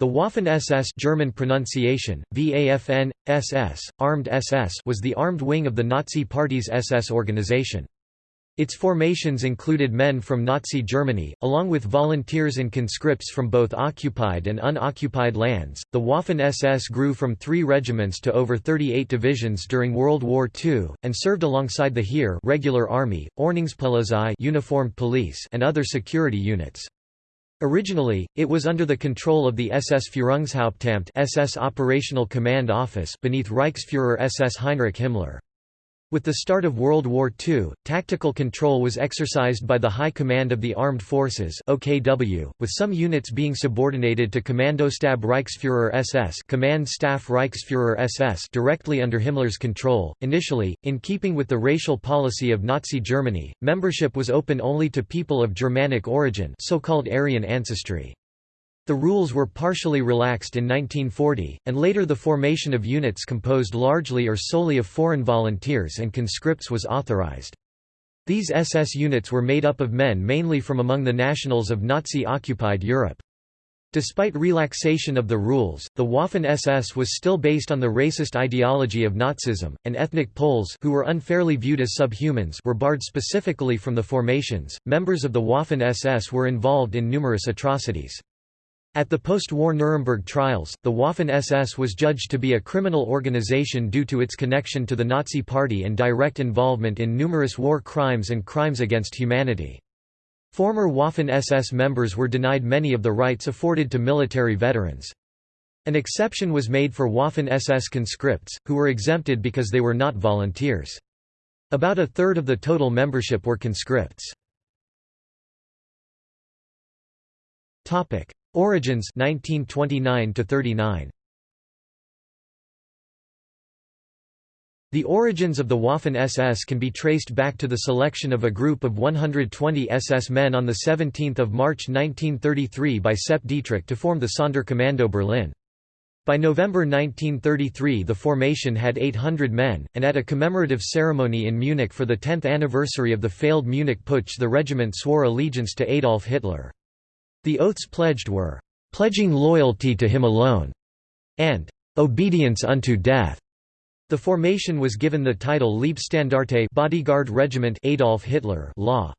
The Waffen-SS German pronunciation, VAFN, SS, Armed SS was the armed wing of the Nazi Party's SS organization. Its formations included men from Nazi Germany, along with volunteers and conscripts from both occupied and unoccupied lands. The Waffen SS grew from three regiments to over 38 divisions during World War II, and served alongside the Heer regular army, Ordnungspolizei uniformed police, and other security units. Originally, it was under the control of the SS Führungshauptamt SS Operational Command Office beneath Reichsfuhrer SS Heinrich Himmler. With the start of World War II, tactical control was exercised by the High Command of the Armed Forces (OKW), with some units being subordinated to Kommandostab Reichsführer SS (Command Staff Reichsführer SS) directly under Himmler's control. Initially, in keeping with the racial policy of Nazi Germany, membership was open only to people of Germanic origin, so-called Aryan ancestry. The rules were partially relaxed in 1940, and later the formation of units composed largely or solely of foreign volunteers and conscripts was authorized. These SS units were made up of men mainly from among the nationals of Nazi-occupied Europe. Despite relaxation of the rules, the Waffen-SS was still based on the racist ideology of Nazism, and ethnic Poles who were unfairly viewed as subhumans were barred specifically from the formations. Members of the Waffen-SS were involved in numerous atrocities. At the post-war Nuremberg trials, the Waffen-SS was judged to be a criminal organization due to its connection to the Nazi Party and direct involvement in numerous war crimes and crimes against humanity. Former Waffen-SS members were denied many of the rights afforded to military veterans. An exception was made for Waffen-SS conscripts, who were exempted because they were not volunteers. About a third of the total membership were conscripts. Origins 1929 to 39 The origins of the Waffen-SS can be traced back to the selection of a group of 120 SS men on 17 March 1933 by Sepp Dietrich to form the Sonderkommando Berlin. By November 1933 the formation had 800 men, and at a commemorative ceremony in Munich for the 10th anniversary of the failed Munich Putsch the regiment swore allegiance to Adolf Hitler. The oaths pledged were, "...pledging loyalty to him alone," and "...obedience unto death." The formation was given the title Leibstandarte Bodyguard Regiment Adolf Hitler law.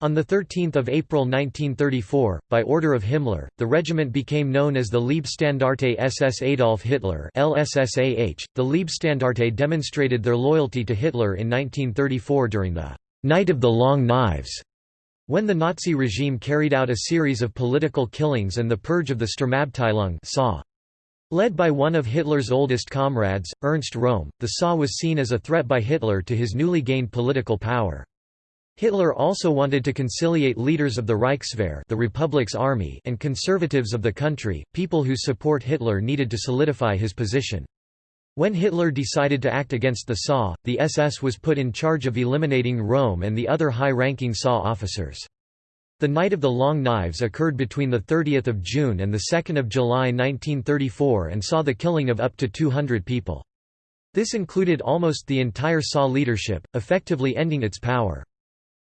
On 13 April 1934, by order of Himmler, the regiment became known as the Leibstandarte SS Adolf Hitler LSSAH. .The Leibstandarte demonstrated their loyalty to Hitler in 1934 during the «Night of the Long Knives» When the Nazi regime carried out a series of political killings and the purge of the Sturmabteilung SA. Led by one of Hitler's oldest comrades, Ernst Röhm, the SA was seen as a threat by Hitler to his newly gained political power. Hitler also wanted to conciliate leaders of the Reichswehr the Republic's army and conservatives of the country, people whose support Hitler needed to solidify his position. When Hitler decided to act against the SA, the SS was put in charge of eliminating Röhm and the other high-ranking SA officers. The Night of the Long Knives occurred between 30 June and 2 July 1934 and saw the killing of up to 200 people. This included almost the entire SA leadership, effectively ending its power.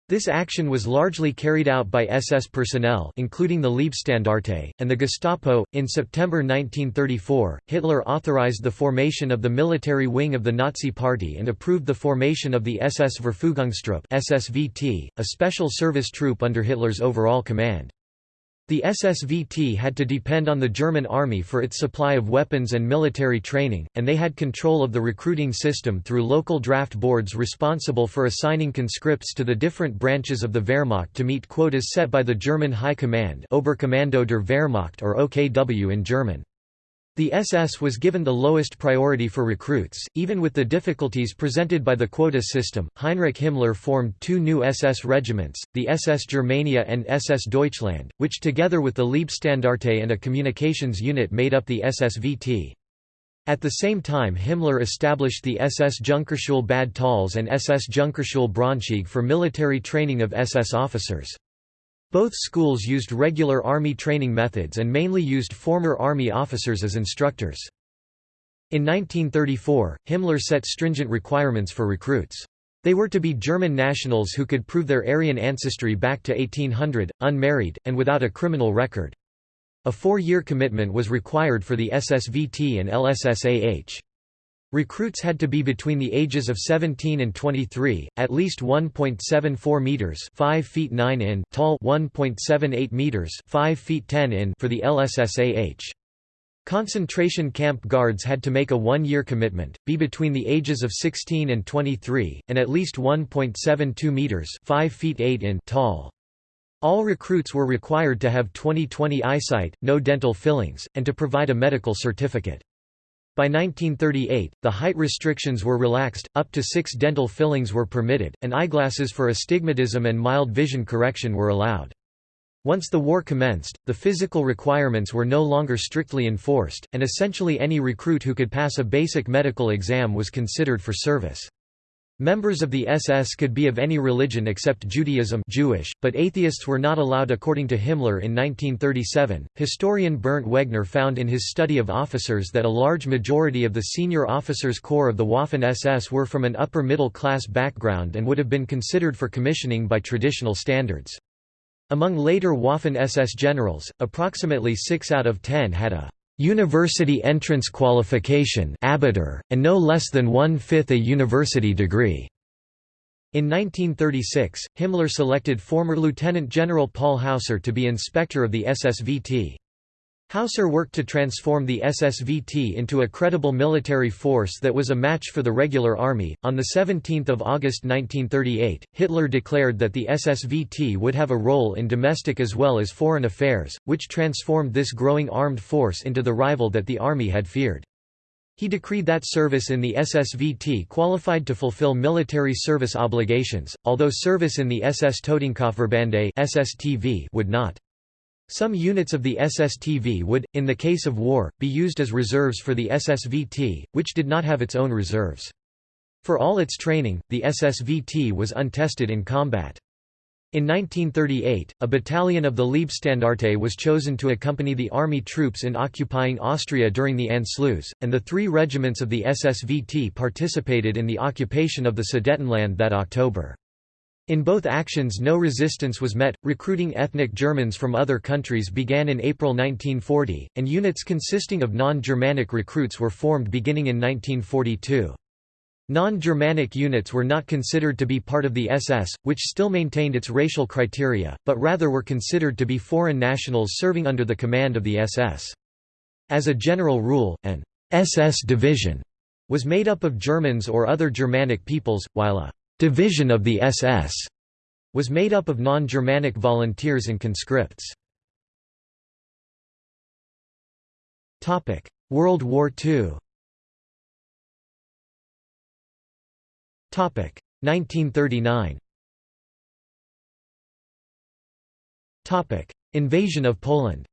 This action was largely carried out by SS personnel including the Leibstandarte, and the Gestapo. In September 1934, Hitler authorized the formation of the military wing of the Nazi Party and approved the formation of the SS Verfügungstruppe SSVT, a special service troop under Hitler's overall command. The SSVT had to depend on the German army for its supply of weapons and military training, and they had control of the recruiting system through local draft boards responsible for assigning conscripts to the different branches of the Wehrmacht to meet quotas set by the German High Command Oberkommando der Wehrmacht or OKW in German. The SS was given the lowest priority for recruits, even with the difficulties presented by the quota system. Heinrich Himmler formed two new SS regiments, the SS Germania and SS Deutschland, which together with the Leibstandarte and a communications unit made up the SSVT. At the same time Himmler established the SS Junkerschule Bad Tölz and SS Junkerschule Braunschweig for military training of SS officers. Both schools used regular Army training methods and mainly used former Army officers as instructors. In 1934, Himmler set stringent requirements for recruits. They were to be German nationals who could prove their Aryan ancestry back to 1800, unmarried, and without a criminal record. A four-year commitment was required for the SSVT and LSSAH. Recruits had to be between the ages of 17 and 23, at least 1.74 meters (5 feet 9 in) tall, 1.78 meters (5 feet 10 in) for the LSSAH. Concentration camp guards had to make a one-year commitment, be between the ages of 16 and 23, and at least 1.72 meters (5 feet 8 in) tall. All recruits were required to have 20/20 eyesight, no dental fillings, and to provide a medical certificate. By 1938, the height restrictions were relaxed, up to six dental fillings were permitted, and eyeglasses for astigmatism and mild vision correction were allowed. Once the war commenced, the physical requirements were no longer strictly enforced, and essentially any recruit who could pass a basic medical exam was considered for service. Members of the SS could be of any religion except Judaism Jewish, but atheists were not allowed according to Himmler in 1937. Historian Bernd Wegner found in his study of officers that a large majority of the senior officers corps of the Waffen-SS were from an upper middle class background and would have been considered for commissioning by traditional standards. Among later Waffen-SS generals, approximately 6 out of 10 had a University entrance qualification and no less than one-fifth a university degree. In 1936, Himmler selected former Lieutenant General Paul Hausser to be inspector of the SSVT. Hausser worked to transform the SSVT into a credible military force that was a match for the regular army. On the 17th of August 1938, Hitler declared that the SSVT would have a role in domestic as well as foreign affairs, which transformed this growing armed force into the rival that the army had feared. He decreed that service in the SSVT qualified to fulfill military service obligations, although service in the SS Totenkopfverbände (SSTV) would not. Some units of the SSTV would, in the case of war, be used as reserves for the SSVT, which did not have its own reserves. For all its training, the SSVT was untested in combat. In 1938, a battalion of the Leibstandarte was chosen to accompany the army troops in occupying Austria during the Anschluss, and the three regiments of the SSVT participated in the occupation of the Sudetenland that October. In both actions no resistance was met. Recruiting ethnic Germans from other countries began in April 1940, and units consisting of non-Germanic recruits were formed beginning in 1942. Non-Germanic units were not considered to be part of the SS, which still maintained its racial criteria, but rather were considered to be foreign nationals serving under the command of the SS. As a general rule, an SS division was made up of Germans or other Germanic peoples, while a division of the SS was made up of non-Germanic volunteers and conscripts. World War II 1939 Invasion of Poland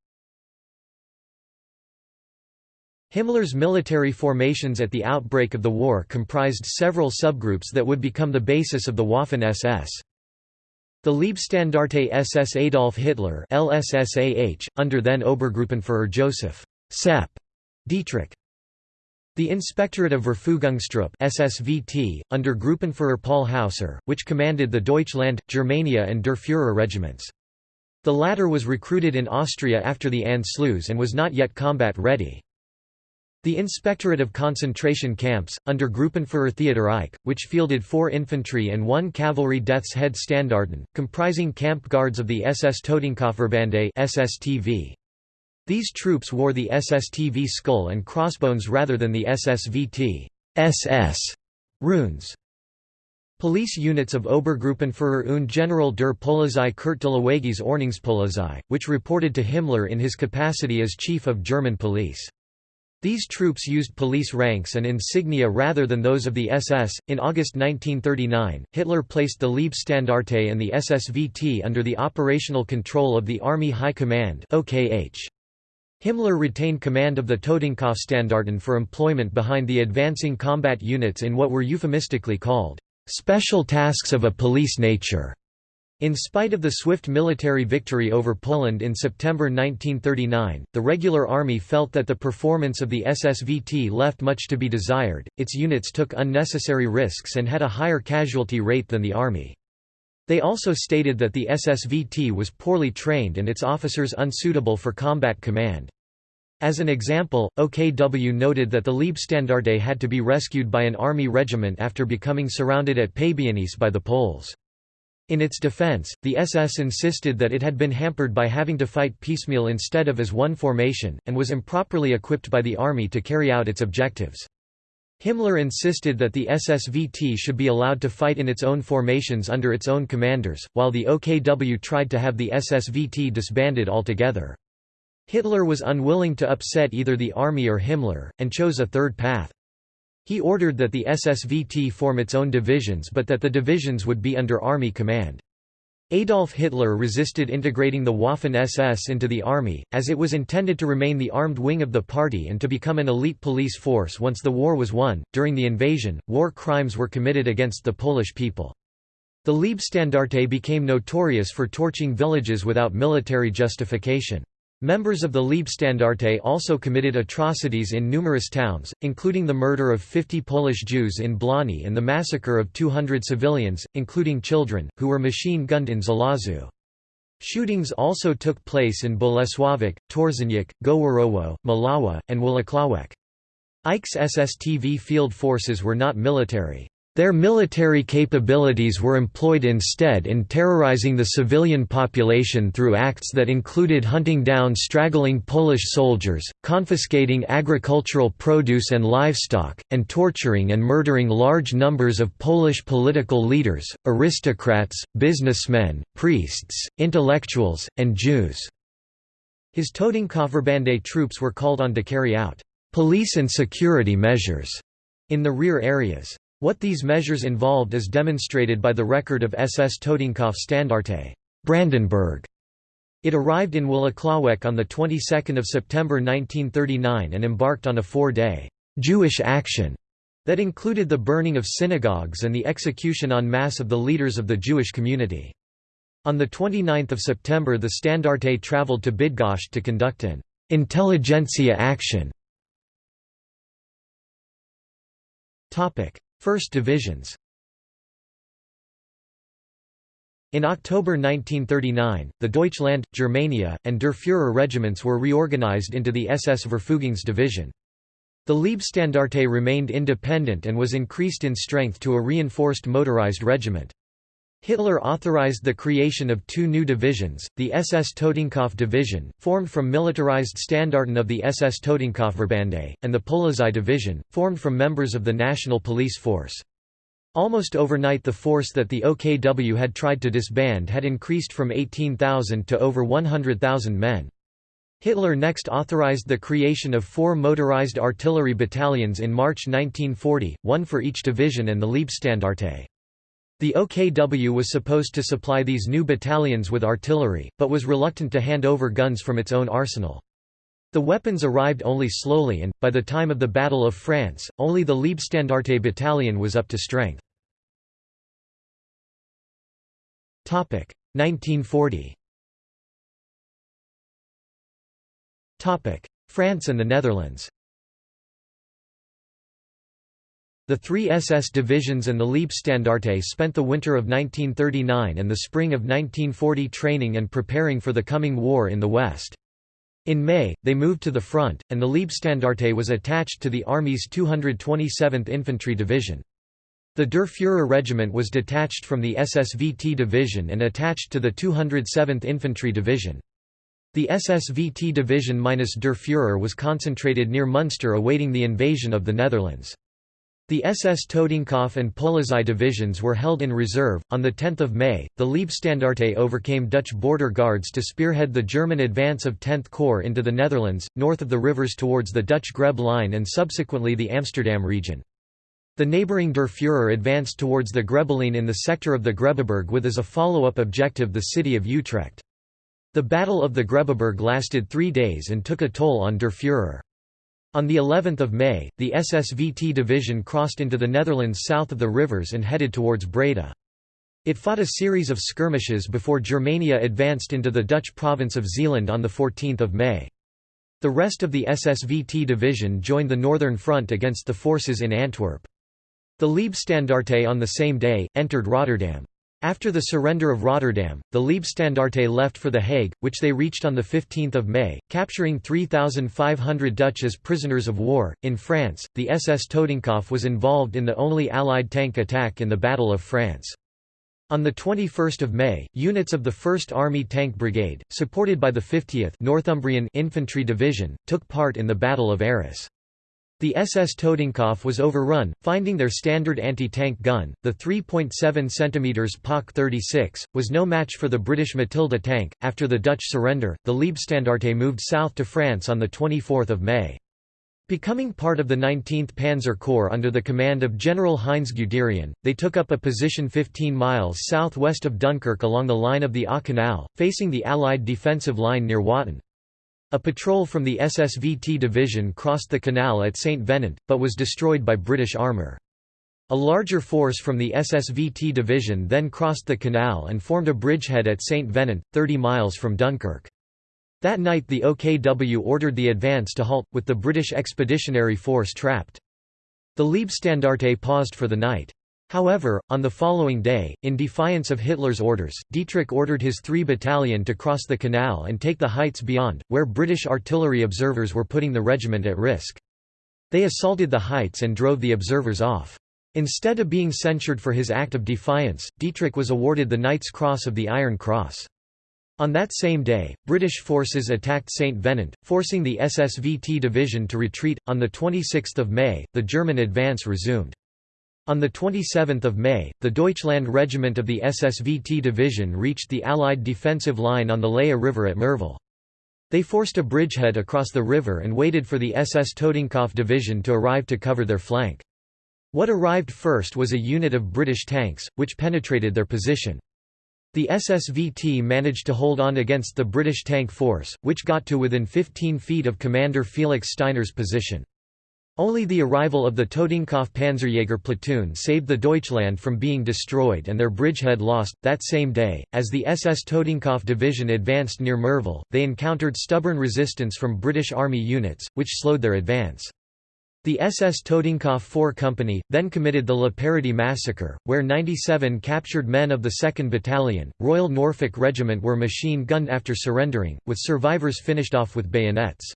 Himmler's military formations at the outbreak of the war comprised several subgroups that would become the basis of the Waffen-SS. The Leibstandarte SS Adolf Hitler LSSAH, under then Obergruppenführer Joseph Sepp Dietrich. The Inspectorate of Verfügungstruppe SSVT, under Gruppenführer Paul Hausser, which commanded the Deutschland, Germania and Der Führer regiments. The latter was recruited in Austria after the Anschluss and was not yet combat ready. The Inspectorate of Concentration Camps, under Gruppenführer Theodor Eicke, which fielded four infantry and one cavalry Death's Head Standarten, comprising camp guards of the SS Totenkopfverbände SSTV. These troops wore the SSTV skull and crossbones rather than the SSVT SS runes. Police units of Obergruppenführer und General der Polizei Kurt Daluege's Ordnungspolizei, which reported to Himmler in his capacity as Chief of German Police. These troops used police ranks and insignia rather than those of the SS. In August 1939, Hitler placed the Leibstandarte and the SSVT under the operational control of the Army High Command (OKH). Himmler retained command of the Totenkopfstandarten for employment behind the advancing combat units in what were euphemistically called special tasks of a police nature. In spite of the swift military victory over Poland in September 1939, the regular army felt that the performance of the SSVT left much to be desired, its units took unnecessary risks and had a higher casualty rate than the army. They also stated that the SSVT was poorly trained and its officers unsuitable for combat command. As an example, OKW noted that the Leibstandarte had to be rescued by an army regiment after becoming surrounded at Pabianice by the Poles. In its defense, the SS insisted that it had been hampered by having to fight piecemeal instead of as one formation, and was improperly equipped by the army to carry out its objectives. Himmler insisted that the SSVT should be allowed to fight in its own formations under its own commanders, while the OKW tried to have the SSVT disbanded altogether. Hitler was unwilling to upset either the army or Himmler, and chose a third path. He ordered that the SSVT form its own divisions but that the divisions would be under army command. Adolf Hitler resisted integrating the Waffen-SS into the army, as it was intended to remain the armed wing of the party and to become an elite police force once the war was won. During the invasion, war crimes were committed against the Polish people. The Leibstandarte became notorious for torching villages without military justification. Members of the Leibstandarte also committed atrocities in numerous towns, including the murder of 50 Polish Jews in Błonie and the massacre of 200 civilians, including children, who were machine-gunned in Żelazo. Shootings also took place in Bolesławiec, Torzeniec, Goworowo, Mława, and Włocławek. Eicke's SSTV field forces were not military. Their military capabilities were employed instead in terrorizing the civilian population through acts that included hunting down straggling Polish soldiers, confiscating agricultural produce and livestock, and torturing and murdering large numbers of Polish political leaders, aristocrats, businessmen, priests, intellectuals, and Jews. His toting Totenkopfverbände troops were called on to carry out police and security measures in the rear areas. What these measures involved is demonstrated by the record of SS Totenkopf Standarte Brandenburg. It arrived in Włocławek on the 22nd of September 1939 and embarked on a four-day Jewish action that included the burning of synagogues and the execution en masse of the leaders of the Jewish community. On 29 September the Standarte travelled to Bydgoszcz to conduct an intelligentsia action. 1st Divisions In October 1939, the Deutschland, Germania, and Der Führer regiments were reorganized into the SS Verfügungsdivision. The Leibstandarte remained independent and was increased in strength to a reinforced motorized regiment. Hitler authorized the creation of two new divisions, the SS Totenkopf Division, formed from militarized Standarten of the SS Totenkopfverbände, and the Polizei Division, formed from members of the National Police Force. Almost overnight the force that the OKW had tried to disband had increased from 18,000 to over 100,000 men. Hitler next authorized the creation of four motorized artillery battalions in March 1940, one for each division and the Leibstandarte. The OKW was supposed to supply these new battalions with artillery, but was reluctant to hand over guns from its own arsenal. The weapons arrived only slowly and, by the time of the Battle of France, only the Leibstandarte battalion was up to strength. 1940 France and the Netherlands The three SS divisions and the Leibstandarte spent the winter of 1939 and the spring of 1940 training and preparing for the coming war in the West. In May, they moved to the front, and the Leibstandarte was attached to the Army's 227th Infantry Division. The Der Führer Regiment was detached from the SSVT Division and attached to the 207th Infantry Division. The SSVT Division minus Der Führer was concentrated near Munster awaiting the invasion of the Netherlands. The SS Totenkopf and Polizei divisions were held in reserve. On 10 May, the Leibstandarte overcame Dutch border guards to spearhead the German advance of 10th Corps into the Netherlands, north of the rivers towards the Dutch Grebbe line and subsequently the Amsterdam region. The neighbouring Der Führer advanced towards the Grebbeline in the sector of the Grebbeberg with as a follow-up objective the city of Utrecht. The Battle of the Grebbeberg lasted three days and took a toll on Der Führer. On the 11th of May, the SSVT division crossed into the Netherlands south of the rivers and headed towards Breda. It fought a series of skirmishes before Germania advanced into the Dutch province of Zeeland on 14 May. The rest of the SSVT division joined the Northern Front against the forces in Antwerp. The Leibstandarte on the same day, entered Rotterdam. After the surrender of Rotterdam, the Leibstandarte left for The Hague, which they reached on 15 May, capturing 3,500 Dutch as prisoners of war. In France, the SS Totenkopf was involved in the only Allied tank attack in the Battle of France. On 21 May, units of the 1st Army Tank Brigade, supported by the 50th Northumbrian Infantry Division, took part in the Battle of Arras. The SS Totenkopf was overrun, finding their standard anti-tank gun, the 3.7 cm PaK 36, was no match for the British Matilda tank. After the Dutch surrender, the Leibstandarte moved south to France on 24 May. Becoming part of the 19th Panzer Corps under the command of General Heinz Guderian, they took up a position 15 miles southwest of Dunkirk along the line of the Aa Canal, facing the Allied defensive line near Watten. A patrol from the SSVT division crossed the canal at St. Venant, but was destroyed by British armour. A larger force from the SSVT division then crossed the canal and formed a bridgehead at St. Venant, 30 miles from Dunkirk. That night the OKW ordered the advance to halt, with the British Expeditionary Force trapped. The Leibstandarte paused for the night. However, on the following day, in defiance of Hitler's orders, Dietrich ordered his 3 battalion to cross the canal and take the heights beyond, where British artillery observers were putting the regiment at risk. They assaulted the heights and drove the observers off. Instead of being censured for his act of defiance, Dietrich was awarded the Knight's Cross of the Iron Cross. On that same day, British forces attacked St. Venant, forcing the SSVT division to retreat. On 26 May, the German advance resumed. On 27 May, the Deutschland Regiment of the SSVT division reached the Allied defensive line on the Leie River at Merville. They forced a bridgehead across the river and waited for the SS Totenkopf division to arrive to cover their flank. What arrived first was a unit of British tanks, which penetrated their position. The SSVT managed to hold on against the British tank force, which got to within 15 feet of Commander Felix Steiner's position. Only the arrival of the Totenkopf Panzerjäger platoon saved the Deutschland from being destroyed and their bridgehead lost. That same day, as the SS Totenkopf division advanced near Merville, they encountered stubborn resistance from British Army units, which slowed their advance. The SS Totenkopf 4 Company, then committed the Le Paradis massacre, where 97 captured men of the 2nd Battalion, Royal Norfolk Regiment were machine-gunned after surrendering, with survivors finished off with bayonets.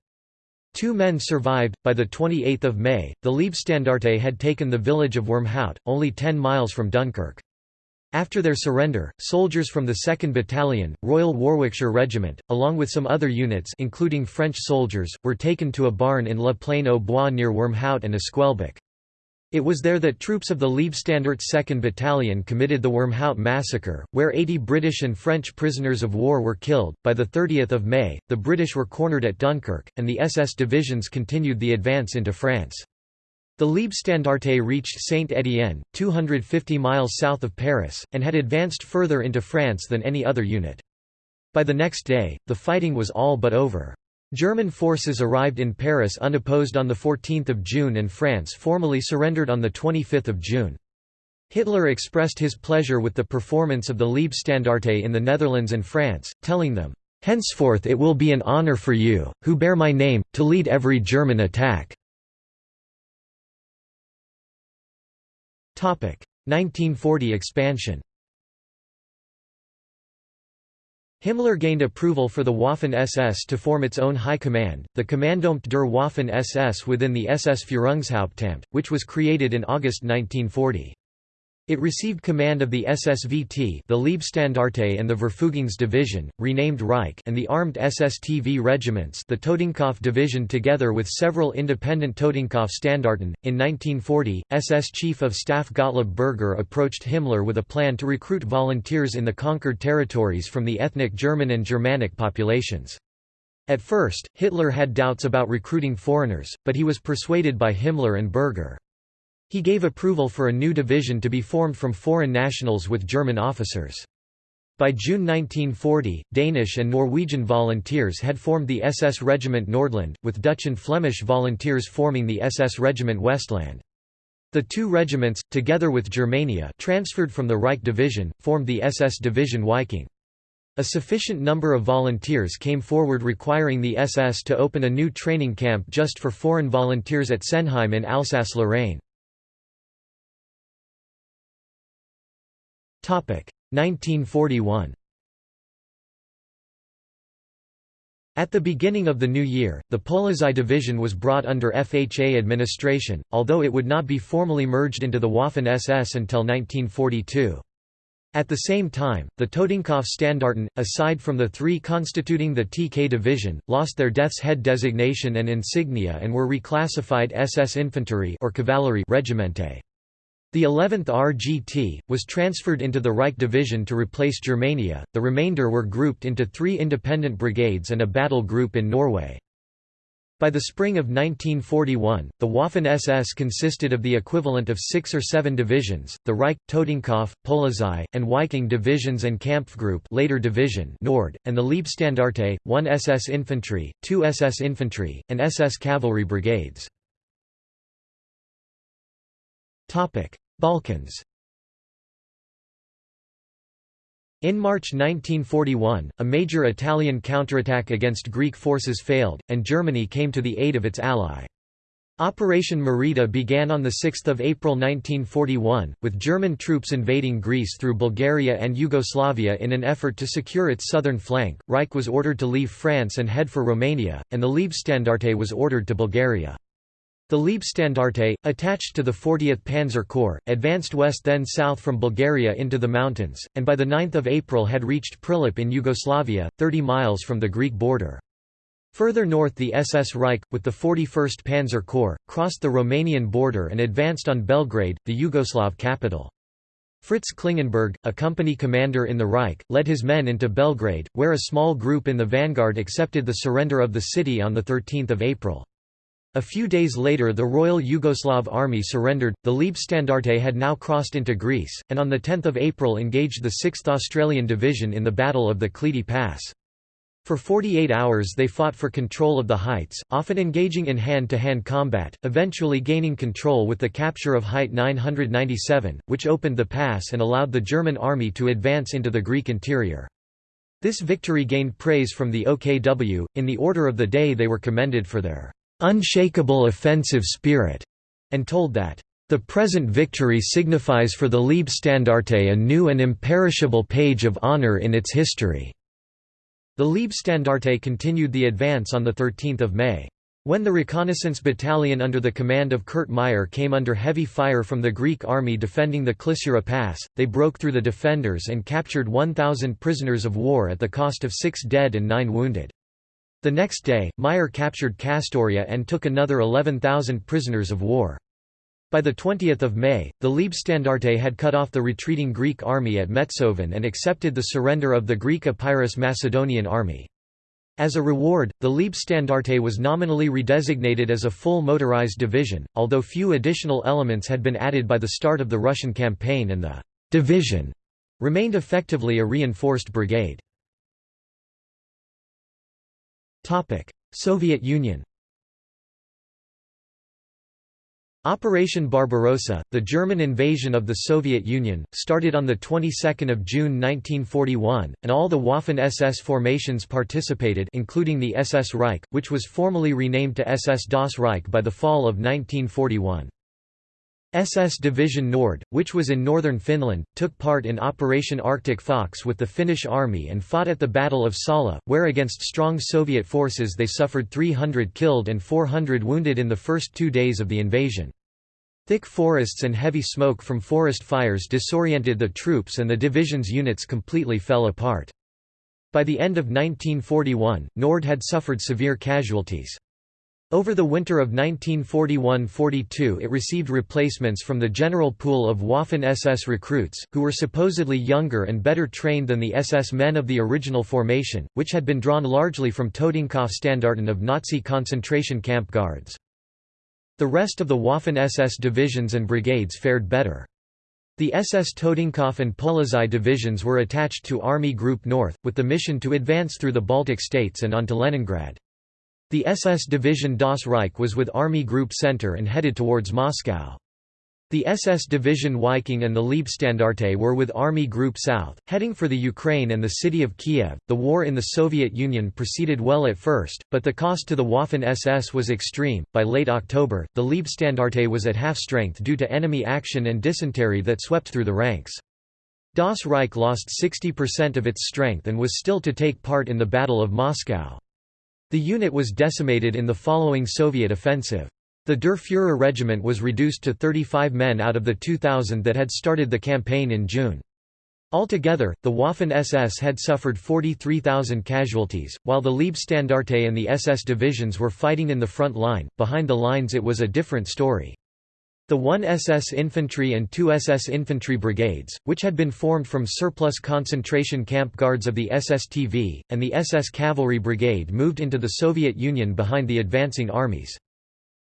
Two men survived. By the 28th of May, the Leibstandarte had taken the village of Wormhout, only 10 miles from Dunkirk. After their surrender, soldiers from the 2nd Battalion, Royal Warwickshire Regiment, along with some other units including French soldiers, were taken to a barn in La Plaine aux Bois near Wormhout and Esquelbecq. It was there that troops of the Leibstandarte 2nd Battalion committed the Wormhout massacre, where 80 British and French prisoners of war were killed. By the 30th of May, the British were cornered at Dunkirk, and the SS divisions continued the advance into France. The Leibstandarte reached Saint-Étienne, 250 miles south of Paris, and had advanced further into France than any other unit. By the next day, the fighting was all but over. German forces arrived in Paris unopposed on 14 June and France formally surrendered on 25 June. Hitler expressed his pleasure with the performance of the Leibstandarte in the Netherlands and France, telling them, "...henceforth it will be an honor for you, who bear my name, to lead every German attack." 1940 expansion Himmler gained approval for the Waffen-SS to form its own high command, the Kommandoamt der Waffen-SS within the SS Führungshauptamt, which was created in August 1940. It received command of the SSVT the Leibstandarte and the Verfügungsdivision, renamed Reich and the armed SSTV regiments the Totenkopf division together with several independent Totenkopf Standarten. In 1940, SS Chief of Staff Gottlob Berger approached Himmler with a plan to recruit volunteers in the conquered territories from the ethnic German and Germanic populations. At first, Hitler had doubts about recruiting foreigners, but he was persuaded by Himmler and Berger. He gave approval for a new division to be formed from foreign nationals with German officers. By June 1940, Danish and Norwegian volunteers had formed the SS Regiment Nordland, with Dutch and Flemish volunteers forming the SS Regiment Westland. The two regiments, together with Germania transferred from the Reich Division, formed the SS Division Viking. A sufficient number of volunteers came forward requiring the SS to open a new training camp just for foreign volunteers at Sennheim in Alsace-Lorraine. 1941 At the beginning of the new year, the Polizei division was brought under FHA administration, although it would not be formally merged into the Waffen-SS until 1942. At the same time, the Totenkopfstandarten, aside from the three constituting the TK division, lost their Death's Head designation and insignia and were reclassified SS Infantry or Cavalry Regimente. The 11th RGT, was transferred into the Reich Division to replace Germania, the remainder were grouped into three independent brigades and a battle group in Norway. By the spring of 1941, the Waffen-SS consisted of the equivalent of six or seven divisions, the Reich, Totenkopf, Polizei, and Viking divisions and Kampfgruppe later division Nord, and the Leibstandarte, one SS infantry, two SS infantry, and SS cavalry brigades. Balkans In March 1941, a major Italian counterattack against Greek forces failed, and Germany came to the aid of its ally. Operation Marita began on 6 April 1941, with German troops invading Greece through Bulgaria and Yugoslavia in an effort to secure its southern flank. Reich was ordered to leave France and head for Romania, and the Leibstandarte was ordered to Bulgaria. The Leibstandarte, attached to the 40th Panzer Corps, advanced west then south from Bulgaria into the mountains, and by 9 April had reached Prilep in Yugoslavia, 30 miles from the Greek border. Further north the SS Reich, with the 41st Panzer Corps, crossed the Romanian border and advanced on Belgrade, the Yugoslav capital. Fritz Klingenberg, a company commander in the Reich, led his men into Belgrade, where a small group in the vanguard accepted the surrender of the city on 13 April. A few days later the Royal Yugoslav Army surrendered, the Leibstandarte had now crossed into Greece, and on 10 April engaged the 6th Australian Division in the Battle of the Klidi Pass. For 48 hours they fought for control of the heights, often engaging in hand-to-hand -hand combat, eventually gaining control with the capture of Height 997, which opened the pass and allowed the German army to advance into the Greek interior. This victory gained praise from the OKW, in the order of the day they were commended for their unshakable offensive spirit, and told that the present victory signifies for the Leibstandarte a new and imperishable page of honor in its history." The Leibstandarte continued the advance on 13 May. When the reconnaissance battalion under the command of Kurt Meyer came under heavy fire from the Greek army defending the Klissura Pass, they broke through the defenders and captured 1,000 prisoners of war at the cost of six dead and nine wounded. The next day, Meyer captured Kastoria and took another 11,000 prisoners of war. By 20 May, the Leibstandarte had cut off the retreating Greek army at Metsoven and accepted the surrender of the Greek Epirus Macedonian army. As a reward, the Leibstandarte was nominally redesignated as a full motorized division, although few additional elements had been added by the start of the Russian campaign and the «division» remained effectively a reinforced brigade. Soviet Union Operation Barbarossa, the German invasion of the Soviet Union, started on the 22nd of June 1941, and all the Waffen-SS formations participated including the SS Reich, which was formally renamed to SS Das Reich by the fall of 1941. SS Division Nord, which was in northern Finland, took part in Operation Arctic Fox with the Finnish army and fought at the Battle of Salla, where against strong Soviet forces they suffered 300 killed and 400 wounded in the first two days of the invasion. Thick forests and heavy smoke from forest fires disoriented the troops and the division's units completely fell apart. By the end of 1941, Nord had suffered severe casualties. Over the winter of 1941–42 it received replacements from the general pool of Waffen-SS recruits, who were supposedly younger and better trained than the SS men of the original formation, which had been drawn largely from Totenkopfstandarten of Nazi concentration camp guards. The rest of the Waffen-SS divisions and brigades fared better. The SS Totenkopf and Polizei divisions were attached to Army Group North, with the mission to advance through the Baltic states and onto Leningrad. The SS Division Das Reich was with Army Group Center and headed towards Moscow. The SS Division Viking and the Leibstandarte were with Army Group South, heading for the Ukraine and the city of Kiev. The war in the Soviet Union proceeded well at first, but the cost to the Waffen SS was extreme. By late October, the Leibstandarte was at half strength due to enemy action and dysentery that swept through the ranks. Das Reich lost 60% of its strength and was still to take part in the Battle of Moscow. The unit was decimated in the following Soviet offensive. The Der Führer regiment was reduced to 35 men out of the 2,000 that had started the campaign in June. Altogether, the Waffen-SS had suffered 43,000 casualties, while the Leibstandarte and the SS divisions were fighting in the front line. Behind the lines it was a different story. The 1 SS infantry and 2 SS infantry brigades, which had been formed from surplus concentration camp guards of the SSTV, and the SS cavalry brigade moved into the Soviet Union behind the advancing armies.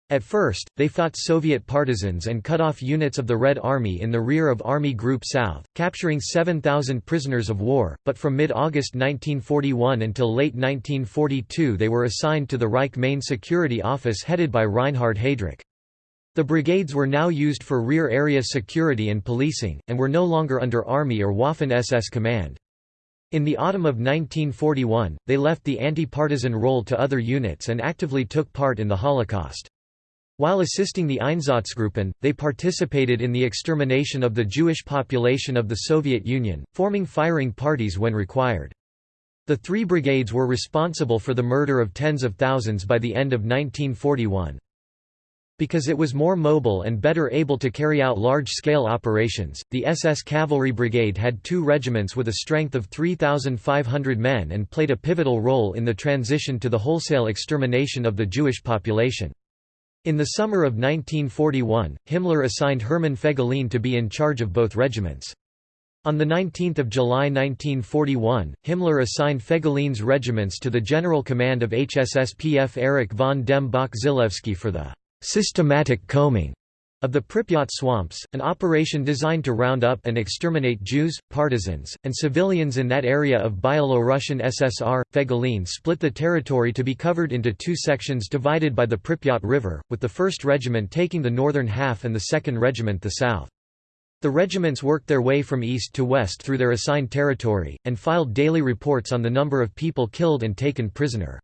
At first, they fought Soviet partisans and cut off units of the Red Army in the rear of Army Group South, capturing 7,000 prisoners of war, but from mid-August 1941 until late 1942 they were assigned to the Reich Main Security Office headed by Reinhard Heydrich. The brigades were now used for rear area security and policing, and were no longer under Army or Waffen-SS command. In the autumn of 1941, they left the anti-partisan role to other units and actively took part in the Holocaust. While assisting the Einsatzgruppen, they participated in the extermination of the Jewish population of the Soviet Union, forming firing parties when required. The three brigades were responsible for the murder of tens of thousands by the end of 1941. Because it was more mobile and better able to carry out large-scale operations, the SS Cavalry Brigade had two regiments with a strength of 3,500 men and played a pivotal role in the transition to the wholesale extermination of the Jewish population. In the summer of 1941, Himmler assigned Hermann Fegelein to be in charge of both regiments. On 19 July 1941, Himmler assigned Fegelein's regiments to the general command of HSSPF Erich von dem Bach-Zelewski for the «systematic combing» of the Pripyat swamps, an operation designed to round up and exterminate Jews, partisans, and civilians in that area of Byelorussian SSR. Fegelein split the territory to be covered into two sections divided by the Pripyat River, with the 1st Regiment taking the northern half and the 2nd Regiment the south. The regiments worked their way from east to west through their assigned territory, and filed daily reports on the number of people killed and taken prisoner.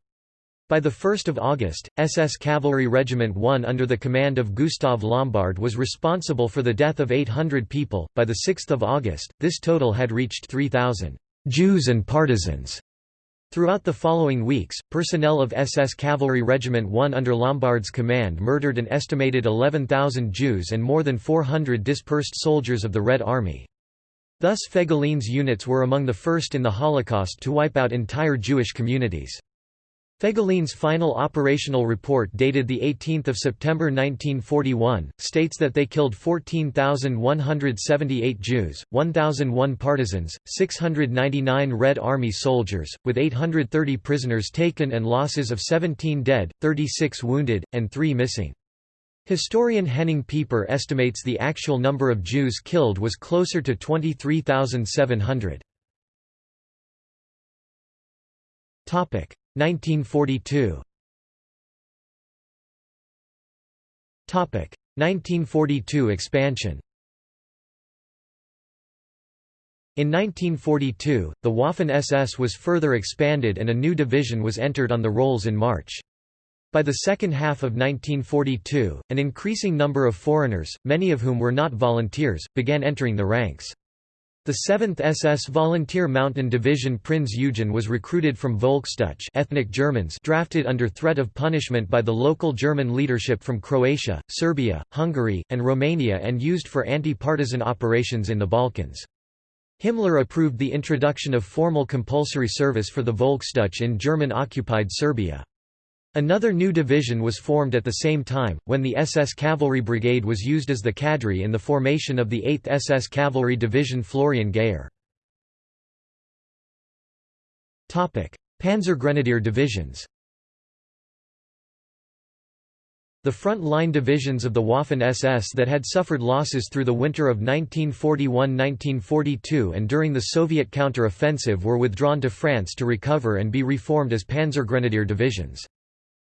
By 1 August, SS Cavalry Regiment 1 under the command of Gustav Lombard was responsible for the death of 800 people. By 6 August, this total had reached 3,000 Jews and partisans. Throughout the following weeks, personnel of SS Cavalry Regiment 1 under Lombard's command murdered an estimated 11,000 Jews and more than 400 dispersed soldiers of the Red Army. Thus Fegelein's units were among the first in the Holocaust to wipe out entire Jewish communities. Fegelein's final operational report dated 18 September 1941, states that they killed 14,178 Jews, 1,001 partisans, 699 Red Army soldiers, with 830 prisoners taken and losses of 17 dead, 36 wounded, and 3 missing. Historian Henning Pieper estimates the actual number of Jews killed was closer to 23,700. 1942 Topic 1942 expansion In 1942, the Waffen-SS was further expanded and a new division was entered on the rolls in March. By the second half of 1942, an increasing number of foreigners, many of whom were not volunteers, began entering the ranks. The 7th SS Volunteer Mountain Division Prinz Eugen was recruited from Volksdeutsche ethnic Germans drafted under threat of punishment by the local German leadership from Croatia, Serbia, Hungary, and Romania and used for anti-partisan operations in the Balkans. Himmler approved the introduction of formal compulsory service for the Volksdeutsche in German-occupied Serbia. Another new division was formed at the same time, when the SS Cavalry Brigade was used as the cadre in the formation of the 8th SS Cavalry Division Florian Geyer. Panzergrenadier divisions The front-line divisions of the Waffen-SS that had suffered losses through the winter of 1941–1942 and during the Soviet counter-offensive were withdrawn to France to recover and be reformed as Panzergrenadier divisions.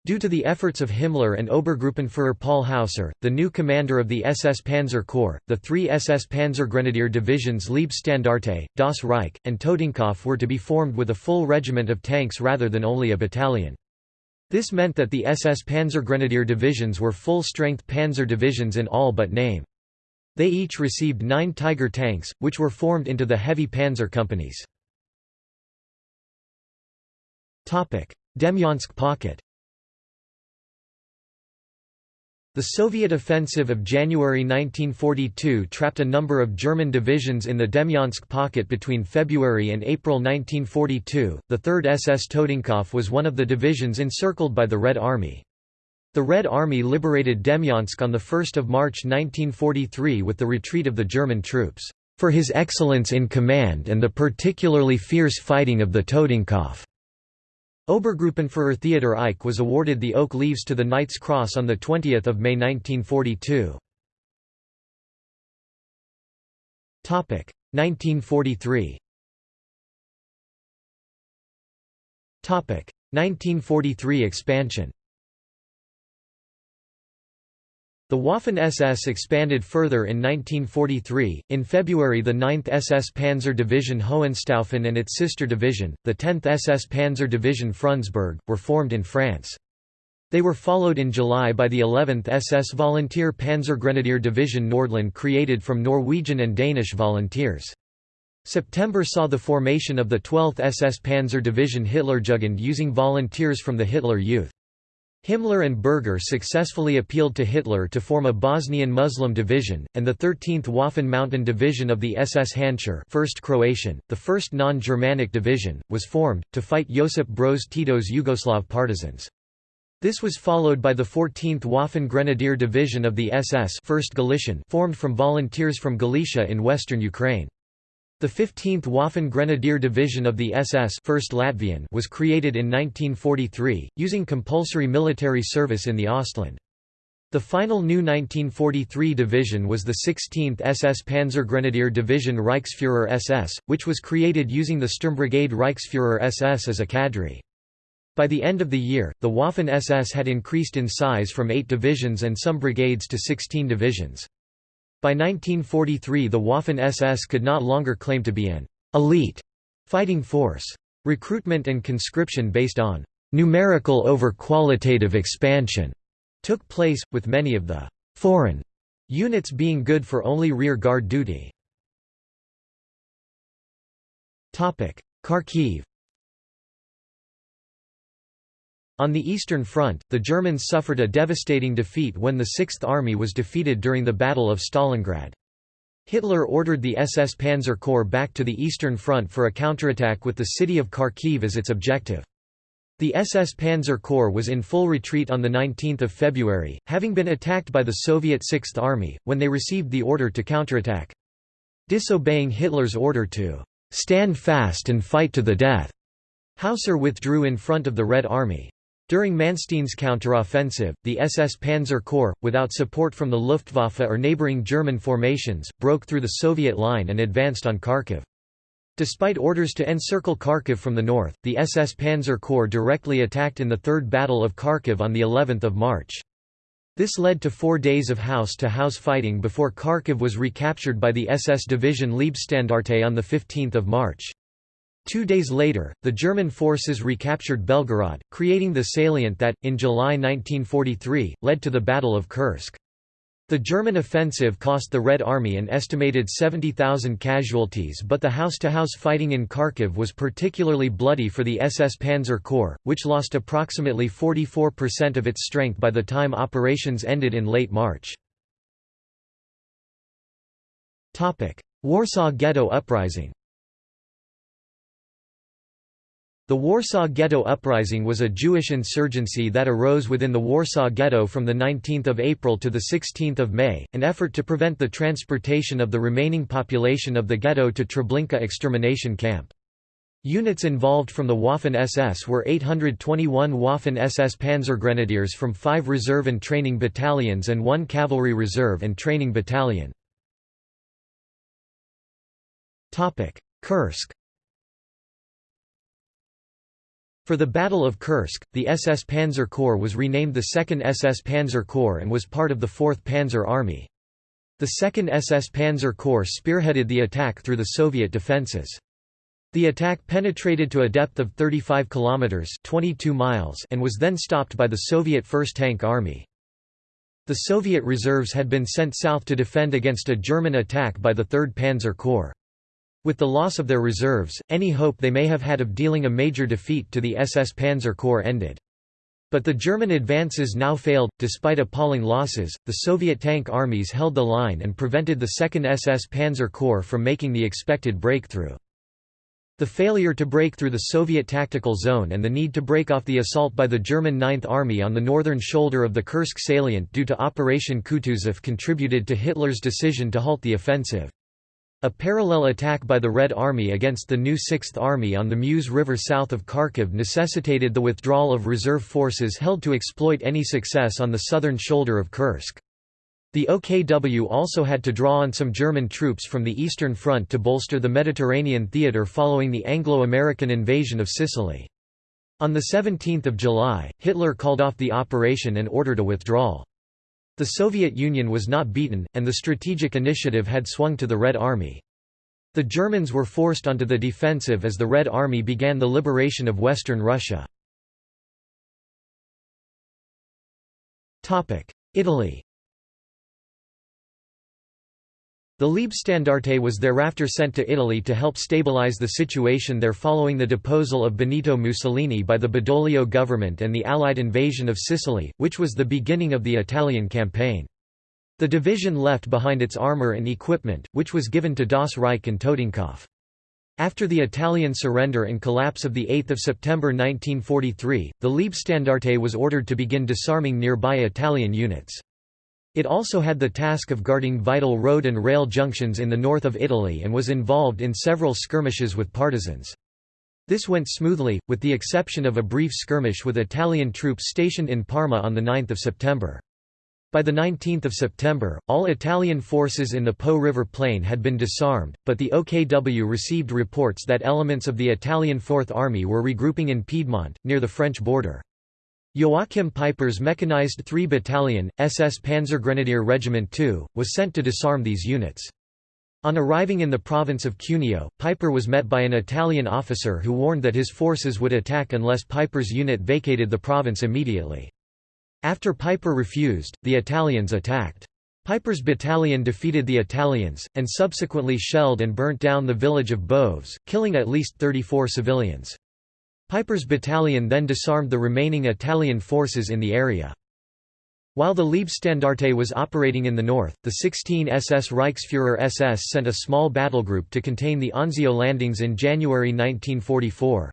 Due to the efforts of Himmler and Obergruppenführer Paul Hausser, the new commander of the SS Panzer Corps, the three SS Panzergrenadier divisions Leibstandarte, Das Reich, and Totenkopf were to be formed with a full regiment of tanks rather than only a battalion. This meant that the SS Panzergrenadier divisions were full-strength panzer divisions in all but name. They each received nine Tiger tanks, which were formed into the heavy panzer companies. Demyansk pocket The Soviet offensive of January 1942 trapped a number of German divisions in the Demyansk pocket between February and April 1942. The 3rd SS Totenkopf was one of the divisions encircled by the Red Army. The Red Army liberated Demyansk on 1 March 1943 with the retreat of the German troops, "...for his excellence in command and the particularly fierce fighting of the Totenkopf." Obergruppenführer Theodor Eicke was awarded the Oak Leaves to the Knight's Cross on 20 May 1942. 1943 1943 expansion The Waffen-SS expanded further in 1943. In February, the 9th SS Panzer Division Hohenstaufen and its sister division, the 10th SS Panzer Division Frundsberg, were formed in France. They were followed in July by the 11th SS Volunteer Panzergrenadier Division Nordland created from Norwegian and Danish volunteers. September saw the formation of the 12th SS Panzer Division Hitlerjugend using volunteers from the Hitler Youth. Himmler and Berger successfully appealed to Hitler to form a Bosnian Muslim division, and the 13th Waffen Mountain Division of the SS Handschar 1st Croatian, the first non-Germanic division, was formed, to fight Josip Broz Tito's Yugoslav partisans. This was followed by the 14th Waffen Grenadier Division of the SS 1st Galician formed from volunteers from Galicia in western Ukraine. The 15th Waffen Grenadier Division of the SS 1st Latvian was created in 1943, using compulsory military service in the Ostland. The final new 1943 division was the 16th SS Panzergrenadier Division Reichsfuhrer SS, which was created using the Sturmbrigade Reichsfuhrer SS as a cadre. By the end of the year, the Waffen SS had increased in size from 8 divisions and some brigades to 16 divisions. By 1943 the Waffen-SS could not longer claim to be an «elite» fighting force. Recruitment and conscription based on «numerical over qualitative expansion» took place, with many of the «foreign» units being good for only rear guard duty. Kharkiv On the Eastern Front, the Germans suffered a devastating defeat when the Sixth Army was defeated during the Battle of Stalingrad. Hitler ordered the SS Panzer Corps back to the Eastern Front for a counterattack with the city of Kharkiv as its objective. The SS Panzer Corps was in full retreat on 19 February, having been attacked by the Soviet Sixth Army, when they received the order to counterattack. Disobeying Hitler's order to "'stand fast and fight to the death'", Hausser withdrew in front of the Red Army. During Manstein's counteroffensive, the SS Panzer Corps, without support from the Luftwaffe or neighboring German formations, broke through the Soviet line and advanced on Kharkiv. Despite orders to encircle Kharkiv from the north, the SS Panzer Corps directly attacked in the Third Battle of Kharkiv on of March. This led to four days of house-to-house -house fighting before Kharkiv was recaptured by the SS Division Leibstandarte on 15 March. Two days later, the German forces recaptured Belgorod, creating the salient that, in July 1943, led to the Battle of Kursk. The German offensive cost the Red Army an estimated 70,000 casualties but the house-to-house -house fighting in Kharkiv was particularly bloody for the SS Panzer Corps, which lost approximately 44% of its strength by the time operations ended in late March. Warsaw Ghetto Uprising The Warsaw Ghetto Uprising was a Jewish insurgency that arose within the Warsaw Ghetto from 19 April to 16 May, an effort to prevent the transportation of the remaining population of the ghetto to Treblinka extermination camp. Units involved from the Waffen-SS were 821 Waffen-SS Panzergrenadiers from five reserve and training battalions and one cavalry reserve and training battalion. Kursk For the Battle of Kursk, the SS Panzer Corps was renamed the 2nd SS Panzer Corps and was part of the 4th Panzer Army. The 2nd SS Panzer Corps spearheaded the attack through the Soviet defenses. The attack penetrated to a depth of 35 kilometers (22 miles) and was then stopped by the Soviet 1st Tank Army. The Soviet reserves had been sent south to defend against a German attack by the 3rd Panzer Corps. With the loss of their reserves, any hope they may have had of dealing a major defeat to the SS Panzer Corps ended. But the German advances now failed. Despite appalling losses, the Soviet tank armies held the line and prevented the 2nd SS Panzer Corps from making the expected breakthrough. The failure to break through the Soviet tactical zone and the need to break off the assault by the German Ninth Army on the northern shoulder of the Kursk salient due to Operation Kutuzov contributed to Hitler's decision to halt the offensive. A parallel attack by the Red Army against the new Sixth Army on the Mius River south of Kharkiv necessitated the withdrawal of reserve forces held to exploit any success on the southern shoulder of Kursk. The OKW also had to draw on some German troops from the Eastern Front to bolster the Mediterranean theatre following the Anglo-American invasion of Sicily. On 17 July, Hitler called off the operation and ordered a withdrawal. The Soviet Union was not beaten, and the strategic initiative had swung to the Red Army. The Germans were forced onto the defensive as the Red Army began the liberation of western Russia. Italy The Leibstandarte was thereafter sent to Italy to help stabilize the situation there following the deposal of Benito Mussolini by the Badoglio government and the Allied invasion of Sicily, which was the beginning of the Italian campaign. The division left behind its armour and equipment, which was given to Das Reich and Totenkopf. After the Italian surrender and collapse of 8 September 1943, the Leibstandarte was ordered to begin disarming nearby Italian units. It also had the task of guarding vital road and rail junctions in the north of Italy and was involved in several skirmishes with partisans. This went smoothly, with the exception of a brief skirmish with Italian troops stationed in Parma on 9 September. By 19 September, all Italian forces in the Po River Plain had been disarmed, but the OKW received reports that elements of the Italian Fourth Army were regrouping in Piedmont, near the French border. Joachim Peiper's mechanized 3 Battalion, SS Panzergrenadier Regiment II, was sent to disarm these units. On arriving in the province of Cuneo, Peiper was met by an Italian officer who warned that his forces would attack unless Peiper's unit vacated the province immediately. After Peiper refused, the Italians attacked. Peiper's battalion defeated the Italians, and subsequently shelled and burnt down the village of Boves, killing at least 34 civilians. Peiper's battalion then disarmed the remaining Italian forces in the area. While the Leibstandarte was operating in the north, the 16 SS Reichsfuhrer SS sent a small battlegroup to contain the Anzio landings in January 1944.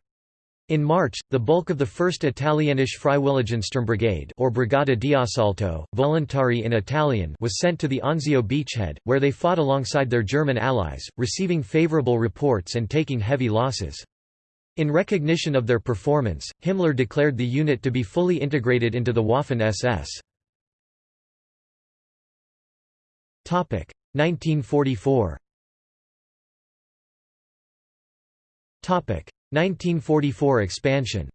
In March, the bulk of the 1st Italienische Freiwilligensturmbrigade or Brigata di Assalto, Volontari in Italian was sent to the Anzio beachhead, where they fought alongside their German allies, receiving favorable reports and taking heavy losses. In recognition of their performance, Himmler declared the unit to be fully integrated into the Waffen-SS. 1944 1944 expansion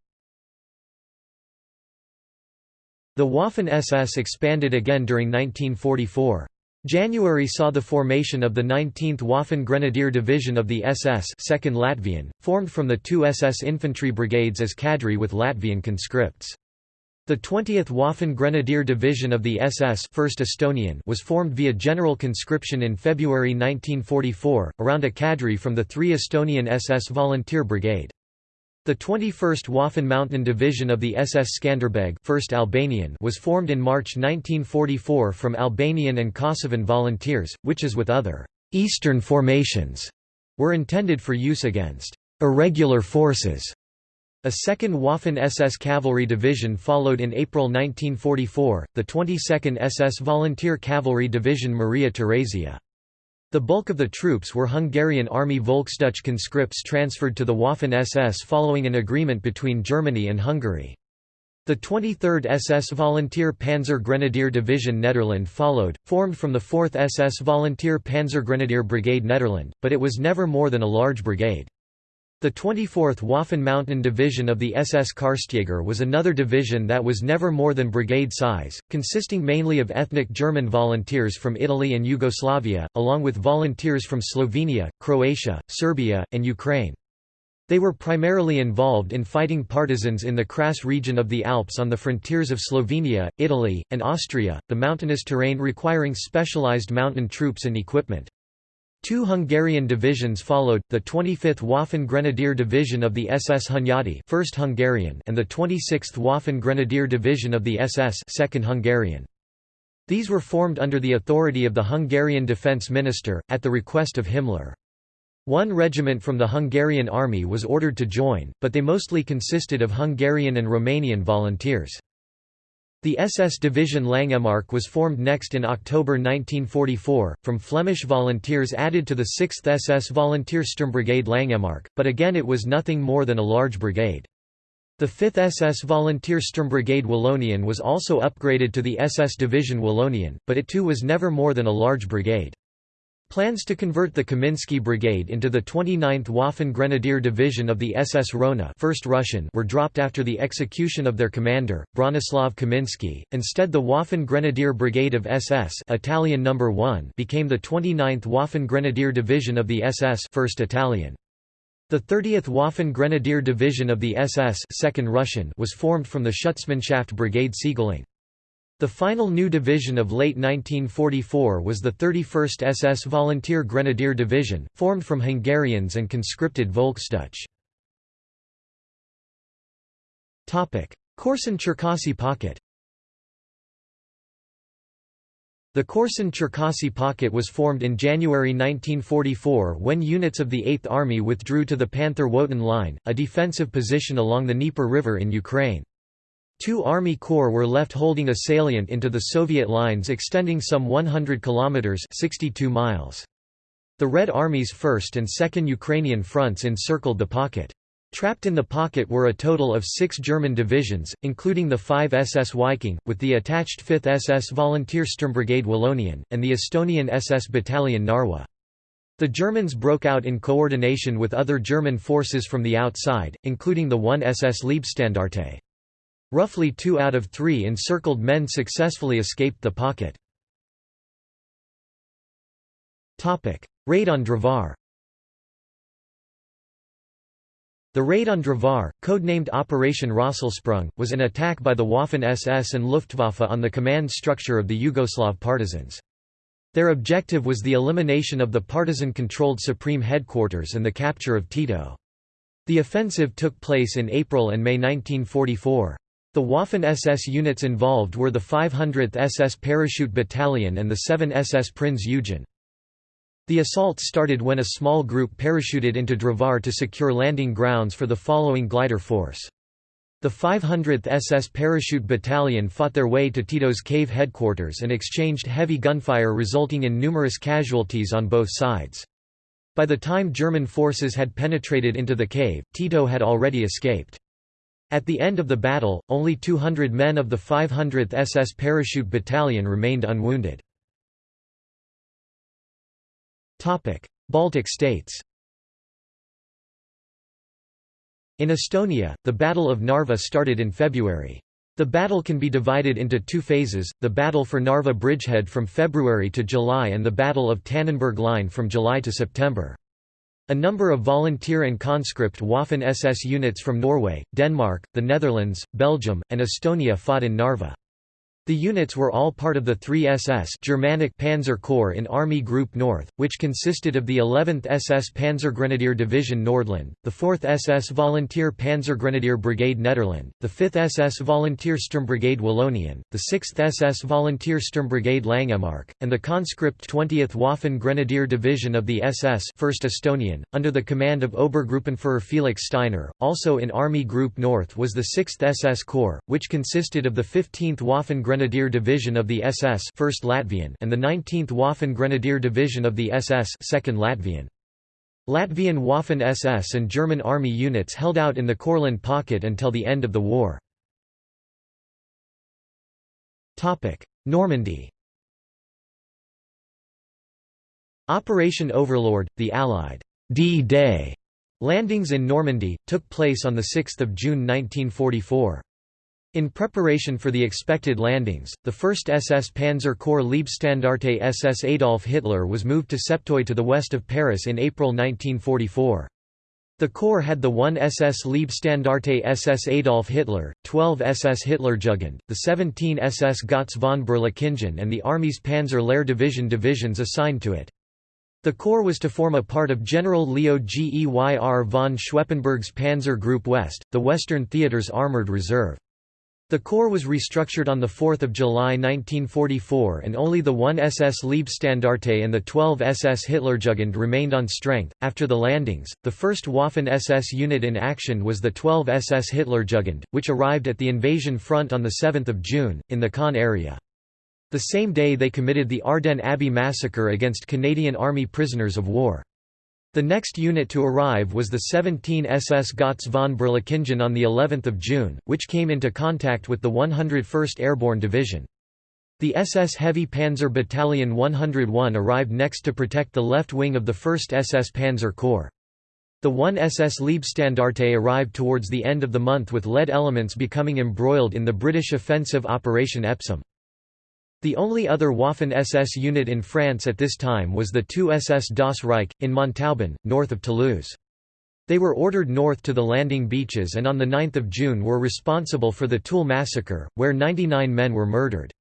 The Waffen-SS expanded again during 1944. January saw the formation of the 19th Waffen Grenadier Division of the SS 2nd Latvian, formed from the two SS infantry brigades as cadre with Latvian conscripts. The 20th Waffen Grenadier Division of the SS 1st Estonian was formed via general conscription in February 1944, around a cadre from the 3 Estonian SS Volunteer Brigade. The 21st Waffen Mountain Division of the SS Skanderbeg 1st Albanian was formed in March 1944 from Albanian and Kosovan volunteers, which as with other «Eastern formations» were intended for use against «irregular forces». A second Waffen SS Cavalry Division followed in April 1944, the 22nd SS Volunteer Cavalry Division Maria Theresia. The bulk of the troops were Hungarian Army Volksdeutsche conscripts transferred to the Waffen-SS following an agreement between Germany and Hungary. The 23rd SS Volunteer Panzer Grenadier Division Nederland followed, formed from the 4th SS Volunteer Panzer Grenadier Brigade Nederland, but it was never more than a large brigade. The 24th Waffen Mountain Division of the SS Karstjäger was another division that was never more than brigade size, consisting mainly of ethnic German volunteers from Italy and Yugoslavia, along with volunteers from Slovenia, Croatia, Serbia, and Ukraine. They were primarily involved in fighting partisans in the Kras region of the Alps on the frontiers of Slovenia, Italy, and Austria, the mountainous terrain requiring specialized mountain troops and equipment. Two Hungarian divisions followed, the 25th Waffen Grenadier Division of the SS Hunyadi 1st Hungarian and the 26th Waffen Grenadier Division of the SS 2nd Hungarian. These were formed under the authority of the Hungarian defense minister, at the request of Himmler. One regiment from the Hungarian army was ordered to join, but they mostly consisted of Hungarian and Romanian volunteers. The SS Division Langemark was formed next in October 1944, from Flemish volunteers added to the 6th SS Volunteer Sturmbrigade Langemark, but again it was nothing more than a large brigade. The 5th SS Volunteer Sturmbrigade Wallonien was also upgraded to the SS Division Wallonien, but it too was never more than a large brigade. Plans to convert the Kaminsky Brigade into the 29th Waffen Grenadier Division of the SS Rona 1st Russian were dropped after the execution of their commander, Bronislav Kaminsky. Instead the Waffen Grenadier Brigade of SS Italian No. 1 became the 29th Waffen Grenadier Division of the SS 1st Italian. The 30th Waffen Grenadier Division of the SS 2nd Russian was formed from the Schutzmannschaft Brigade Siegling. The final new division of late 1944 was the 31st SS Volunteer Grenadier Division, formed from Hungarians and conscripted Volkssturch. Korsun-Cherkasy Pocket The Korsun-Cherkasy Pocket was formed in January 1944 when units of the 8th Army withdrew to the Panther-Wotan Line, a defensive position along the Dnieper River in Ukraine. Two Army Corps were left holding a salient into the Soviet lines extending some 100 kilometers (62 miles). The Red Army's 1st and 2nd Ukrainian fronts encircled the pocket. Trapped in the pocket were a total of six German divisions, including the 5 SS Viking, with the attached 5th SS Volunteer Sturmbrigade Wallonien, and the Estonian SS Battalion Narwa. The Germans broke out in coordination with other German forces from the outside, including the 1 SS Leibstandarte. Roughly two out of three encircled men successfully escaped the pocket. Raid on Drvar The raid on Drvar, codenamed Operation Rosselsprung, was an attack by the Waffen-SS and Luftwaffe on the command structure of the Yugoslav partisans. Their objective was the elimination of the partisan-controlled Supreme Headquarters and the capture of Tito. The offensive took place in April and May 1944. The Waffen-SS units involved were the 500th SS Parachute Battalion and the 7 SS Prinz Eugen. The assault started when a small group parachuted into Drvar to secure landing grounds for the following glider force. The 500th SS Parachute Battalion fought their way to Tito's cave headquarters and exchanged heavy gunfire resulting in numerous casualties on both sides. By the time German forces had penetrated into the cave, Tito had already escaped. At the end of the battle, only 200 men of the 500th SS Parachute Battalion remained unwounded. Baltic states In Estonia, the Battle of Narva started in February. The battle can be divided into two phases, the Battle for Narva Bridgehead from February to July and the Battle of Tannenberg Line from July to September. A number of volunteer and conscript Waffen-SS units from Norway, Denmark, the Netherlands, Belgium, and Estonia fought in Narva. The units were all part of the 3 SS Germanic Panzer Corps in Army Group North, which consisted of the 11th SS Panzergrenadier Division Nordland, the 4th SS Volunteer Panzergrenadier Brigade Nederland, the 5th SS Volunteer Sturmbrigade Wallonien, the 6th SS Volunteer Sturmbrigade Langemark, and the conscript 20th Waffen Grenadier Division of the SS 1st Estonian, under the command of Obergruppenführer Felix Steiner. Also in Army Group North was the 6th SS Corps, which consisted of the 15th Waffen Grenadier Division of the SS 1st Latvian and the 19th Waffen Grenadier Division of the SS 2nd Latvian. Latvian Waffen-SS and German Army units held out in the Courland pocket until the end of the war. Normandy Operation Overlord, the Allied D-Day landings in Normandy, took place on 6 June 1944. In preparation for the expected landings, the 1st SS Panzer Corps Leibstandarte SS Adolf Hitler was moved to Septeuil to the west of Paris in April 1944. The Corps had the 1 SS Leibstandarte SS Adolf Hitler, 12 SS Hitlerjugend, the 17 SS Gotz von Berlichingen and the Army's Panzer Lehr Division divisions assigned to it. The Corps was to form a part of General Leo Geyr von Schweppenberg's Panzer Group West, the Western Theater's armoured reserve. The Corps was restructured on 4 July 1944 and only the 1 SS Leibstandarte and the 12 SS Hitlerjugend remained on strength. After the landings, the first Waffen SS unit in action was the 12 SS Hitlerjugend, which arrived at the invasion front on 7 June, in the Caen area. The same day they committed the Ardennes Abbey massacre against Canadian Army prisoners of war. The next unit to arrive was the 17 SS Gotz von Berlichingen on the 11th of June, which came into contact with the 101st Airborne Division. The SS Heavy Panzer Battalion 101 arrived next to protect the left wing of the 1st SS Panzer Corps. The 1 SS Leibstandarte arrived towards the end of the month with lead elements becoming embroiled in the British offensive Operation Epsom. The only other Waffen-SS unit in France at this time was the 2 SS Das Reich, in Montauban, north of Toulouse. They were ordered north to the landing beaches and on 9 June were responsible for the Tulle massacre, where 99 men were murdered.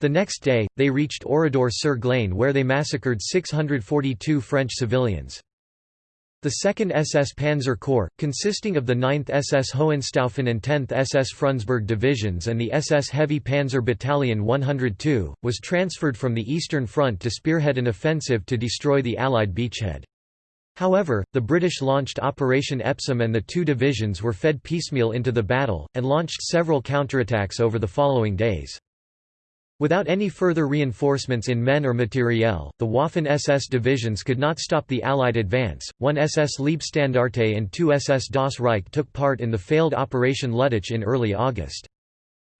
The next day, they reached Oradour-sur-Glane where they massacred 642 French civilians. The 2nd SS Panzer Corps, consisting of the 9th SS Hohenstaufen and 10th SS Frundsberg divisions and the SS Heavy Panzer Battalion 102, was transferred from the Eastern Front to spearhead an offensive to destroy the Allied beachhead. However, the British launched Operation Epsom and the two divisions were fed piecemeal into the battle, and launched several counterattacks over the following days. Without any further reinforcements in men or materiel, the Waffen-SS divisions could not stop the Allied advance. One SS Leibstandarte and two SS Das Reich took part in the failed Operation Luttich in early August.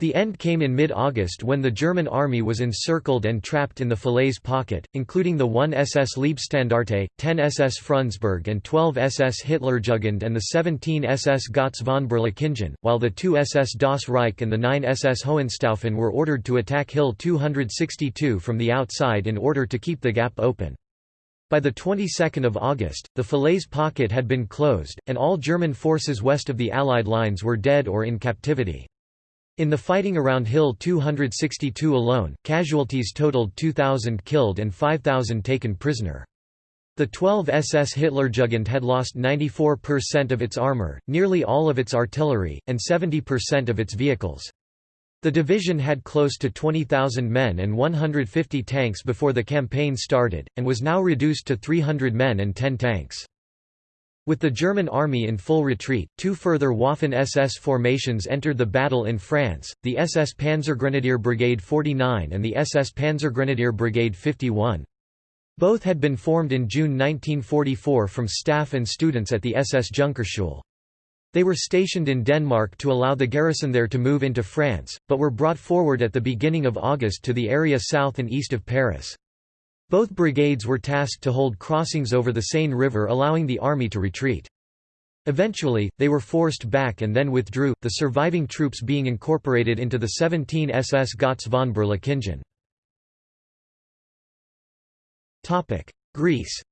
The end came in mid-August when the German army was encircled and trapped in the Falaise pocket, including the 1 SS Leibstandarte, 10 SS Frundsberg and 12 SS Hitlerjugend and the 17 SS Gotz von Berlichingen, while the 2 SS Das Reich and the 9 SS Hohenstaufen were ordered to attack Hill 262 from the outside in order to keep the gap open. By the 22nd of August, the Falaise pocket had been closed, and all German forces west of the Allied lines were dead or in captivity. In the fighting around Hill 262 alone, casualties totaled 2,000 killed and 5,000 taken prisoner. The 12 SS Hitlerjugend had lost 94% of its armor, nearly all of its artillery, and 70% of its vehicles. The division had close to 20,000 men and 150 tanks before the campaign started, and was now reduced to 300 men and 10 tanks. With the German army in full retreat, two further Waffen-SS formations entered the battle in France, the SS Panzergrenadier Brigade 49 and the SS Panzergrenadier Brigade 51. Both had been formed in June 1944 from staff and students at the SS Junkerschule. They were stationed in Denmark to allow the garrison there to move into France, but were brought forward at the beginning of August to the area south and east of Paris. Both brigades were tasked to hold crossings over the Seine River allowing the army to retreat. Eventually, they were forced back and then withdrew, the surviving troops being incorporated into the 17 SS Gotz von Berlichingen. Greece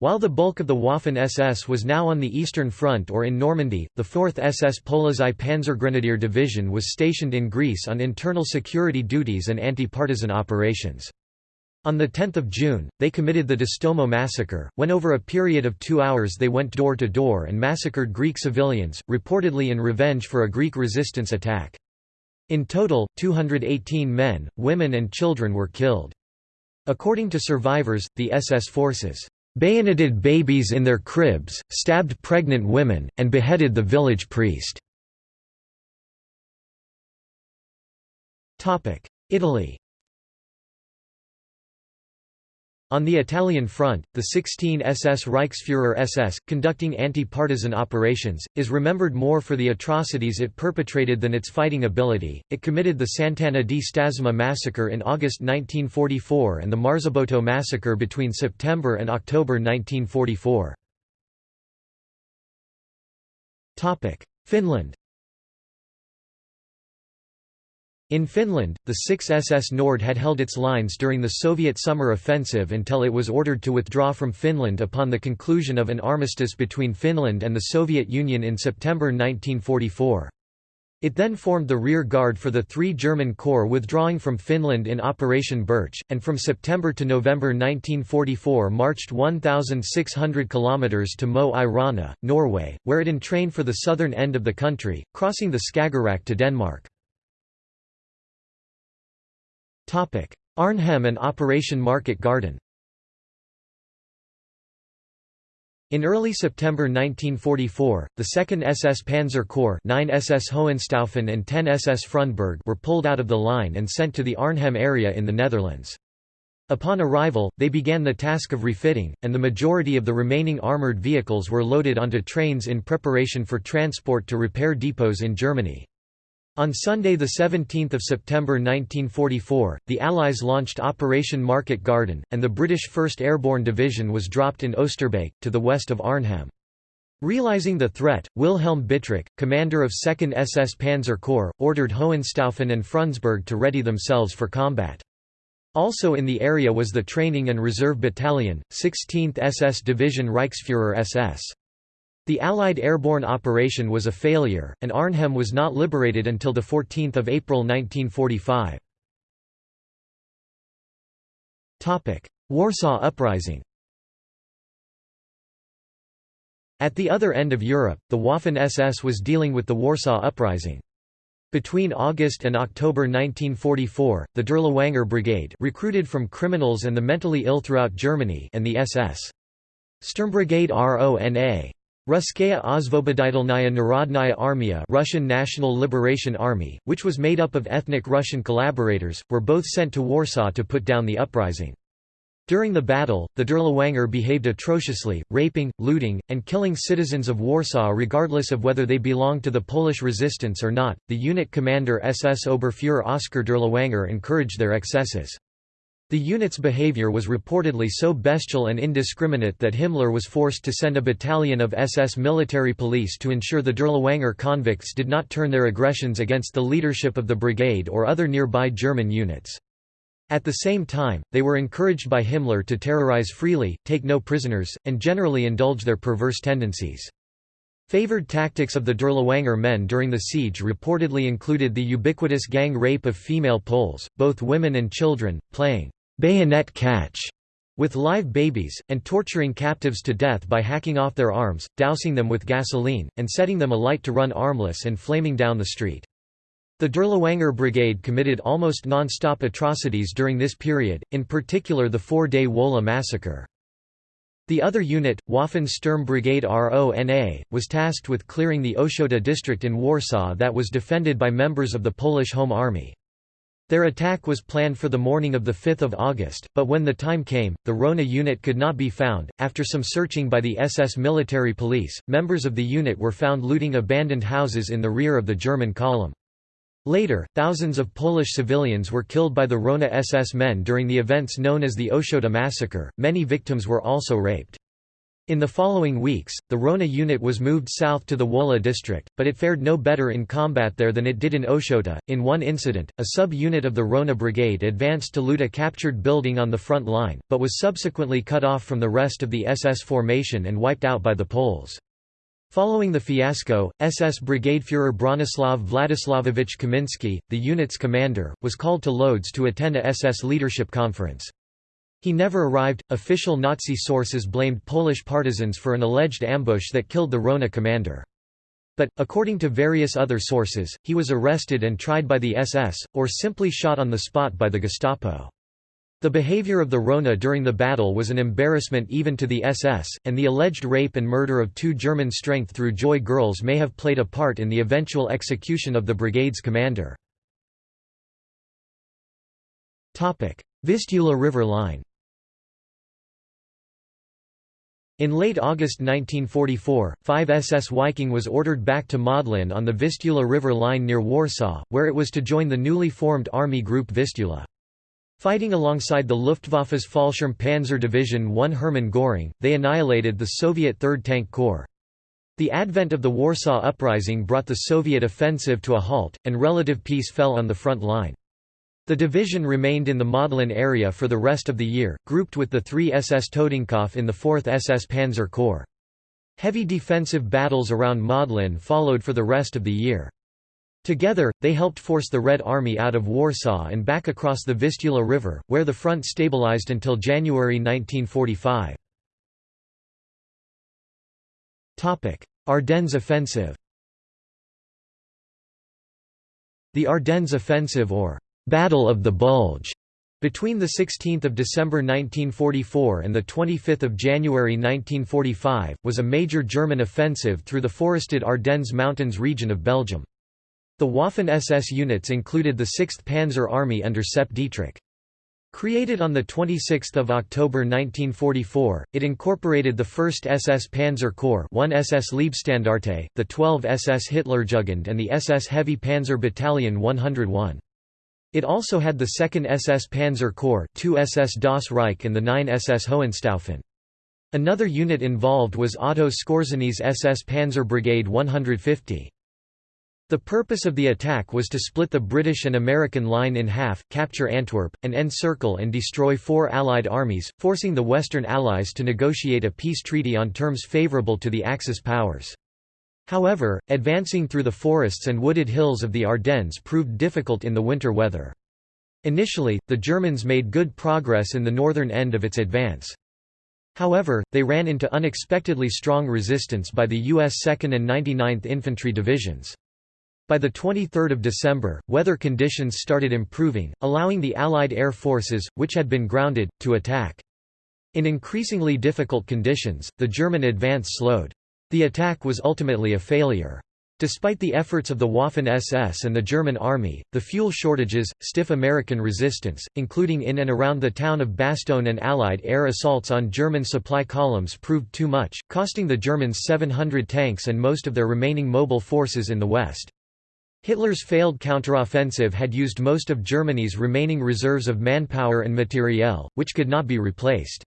While the bulk of the Waffen-SS was now on the Eastern Front or in Normandy, the 4th SS Polizei Panzergrenadier Division was stationed in Greece on internal security duties and anti-partisan operations. On 10 June, they committed the Distomo massacre, when over a period of two hours they went door to door and massacred Greek civilians, reportedly in revenge for a Greek resistance attack. In total, 218 men, women and children were killed. According to survivors, the SS forces bayoneted babies in their cribs, stabbed pregnant women, and beheaded the village priest. Italy On the Italian front, the 16 SS Reichsfuhrer SS, conducting anti-partisan operations, is remembered more for the atrocities it perpetrated than its fighting ability. It committed the Sant'Anna di Stazzema massacre in August 1944 and the Marzabotto massacre between September and October 1944. Finland In Finland, the 6 SS Nord had held its lines during the Soviet summer offensive until it was ordered to withdraw from Finland upon the conclusion of an armistice between Finland and the Soviet Union in September 1944. It then formed the rear guard for the three German corps withdrawing from Finland in Operation Birch, and from September to November 1944 marched 1,600 km to Mo i Rana, Norway, where it entrained for the southern end of the country, crossing the Skagerrak to Denmark. Arnhem and Operation Market Garden In early September 1944, the 2nd SS Panzer Corps 9 SS Hohenstaufen and 10 SS Frundsberg were pulled out of the line and sent to the Arnhem area in the Netherlands. Upon arrival, they began the task of refitting, and the majority of the remaining armoured vehicles were loaded onto trains in preparation for transport to repair depots in Germany. On Sunday 17 September 1944, the Allies launched Operation Market Garden, and the British 1st Airborne Division was dropped in Oosterbeek, to the west of Arnhem. Realizing the threat, Wilhelm Bittrich, commander of 2nd SS Panzer Corps, ordered Hohenstaufen and Frundsberg to ready themselves for combat. Also in the area was the Training and Reserve Battalion, 16th SS Division Reichsfuhrer SS. The Allied airborne operation was a failure, and Arnhem was not liberated until 14 April 1945. Warsaw Uprising At the other end of Europe, the Waffen-SS was dealing with the Warsaw Uprising. Between August and October 1944, the Dirlewanger Brigade recruited from criminals and the mentally ill throughout Germany and the SS. Sturmbrigade RONA Russkaya Osvoboditelnaya Narodnaya Armia Russian National Liberation Army, which was made up of ethnic Russian collaborators, were both sent to Warsaw to put down the uprising. During the battle, the Dirlewanger behaved atrociously, raping, looting, and killing citizens of Warsaw regardless of whether they belonged to the Polish resistance or not. The unit commander SS Oberfuhrer Oskar Dirlewanger encouraged their excesses. The unit's behavior was reportedly so bestial and indiscriminate that Himmler was forced to send a battalion of SS military police to ensure the Dirlewanger convicts did not turn their aggressions against the leadership of the brigade or other nearby German units. At the same time, they were encouraged by Himmler to terrorize freely, take no prisoners, and generally indulge their perverse tendencies. Favored tactics of the Dirlewanger men during the siege reportedly included the ubiquitous gang rape of female Poles, both women and children, playing bayonet catch with live babies, and torturing captives to death by hacking off their arms, dousing them with gasoline, and setting them alight to run armless and flaming down the street. The Dirlewanger Brigade committed almost non-stop atrocities during this period, in particular the four-day Wola massacre. The other unit, Waffen Sturm Brigade RONA, was tasked with clearing the Ochota district in Warsaw that was defended by members of the Polish Home Army. Their attack was planned for the morning of 5 August, but when the time came, the Rona unit could not be found. After some searching by the SS military police, members of the unit were found looting abandoned houses in the rear of the German column. Later, thousands of Polish civilians were killed by the Rona SS men during the events known as the Ochota massacre, many victims were also raped. In the following weeks, the Rona unit was moved south to the Wola district, but it fared no better in combat there than it did in Ochota. In one incident, a sub-unit of the Rona brigade advanced to loot a captured building on the front line, but was subsequently cut off from the rest of the SS formation and wiped out by the Poles. Following the fiasco, SS Brigadefuhrer Bronislaw Władysławowicz Kamiński, the unit's commander, was called to Lodz to attend a SS leadership conference. He never arrived. Official Nazi sources blamed Polish partisans for an alleged ambush that killed the Rona commander. But, according to various other sources, he was arrested and tried by the SS, or simply shot on the spot by the Gestapo. The behavior of the Rona during the battle was an embarrassment even to the SS, and the alleged rape and murder of two German strength-through Joy girls may have played a part in the eventual execution of the brigade's commander. Vistula River Line In late August 1944, 5 SS Viking was ordered back to Modlin on the Vistula River line near Warsaw, where it was to join the newly formed Army Group Vistula. Fighting alongside the Luftwaffe's Fallschirm Panzer Division 1 Hermann Göring, they annihilated the Soviet 3rd Tank Corps. The advent of the Warsaw Uprising brought the Soviet offensive to a halt, and relative peace fell on the front line. The division remained in the Modlin area for the rest of the year, grouped with the 3 SS Totenkopf in the 4th SS Panzer Corps. Heavy defensive battles around Modlin followed for the rest of the year. Together, they helped force the Red Army out of Warsaw and back across the Vistula River, where the front stabilized until January 1945. Ardennes offensive The Ardennes offensive or «Battle of the Bulge» between 16 December 1944 and 25 January 1945, was a major German offensive through the forested Ardennes Mountains region of Belgium. The Waffen-SS units included the 6th Panzer Army under Sepp Dietrich. Created on 26 October 1944, it incorporated the 1st SS Panzer Corps 1 SS Leibstandarte, the 12 SS Hitlerjugend and the SS Heavy Panzer Battalion 101. It also had the 2nd SS Panzer Corps 2 SS Das Reich and the 9 SS Hohenstaufen. Another unit involved was Otto Skorzeny SS Panzer Brigade 150. The purpose of the attack was to split the British and American line in half, capture Antwerp, and encircle and destroy four Allied armies, forcing the Western Allies to negotiate a peace treaty on terms favourable to the Axis powers. However, advancing through the forests and wooded hills of the Ardennes proved difficult in the winter weather. Initially, the Germans made good progress in the northern end of its advance. However, they ran into unexpectedly strong resistance by the U.S. 2nd and 99th Infantry Divisions. By 23 December, weather conditions started improving, allowing the Allied air forces, which had been grounded, to attack. In increasingly difficult conditions, the German advance slowed. The attack was ultimately a failure. Despite the efforts of the Waffen-SS and the German army, the fuel shortages, stiff American resistance, including in and around the town of Bastogne and Allied air assaults on German supply columns proved too much, costing the Germans 700 tanks and most of their remaining mobile forces in the west. Hitler's failed counteroffensive had used most of Germany's remaining reserves of manpower and materiel, which could not be replaced.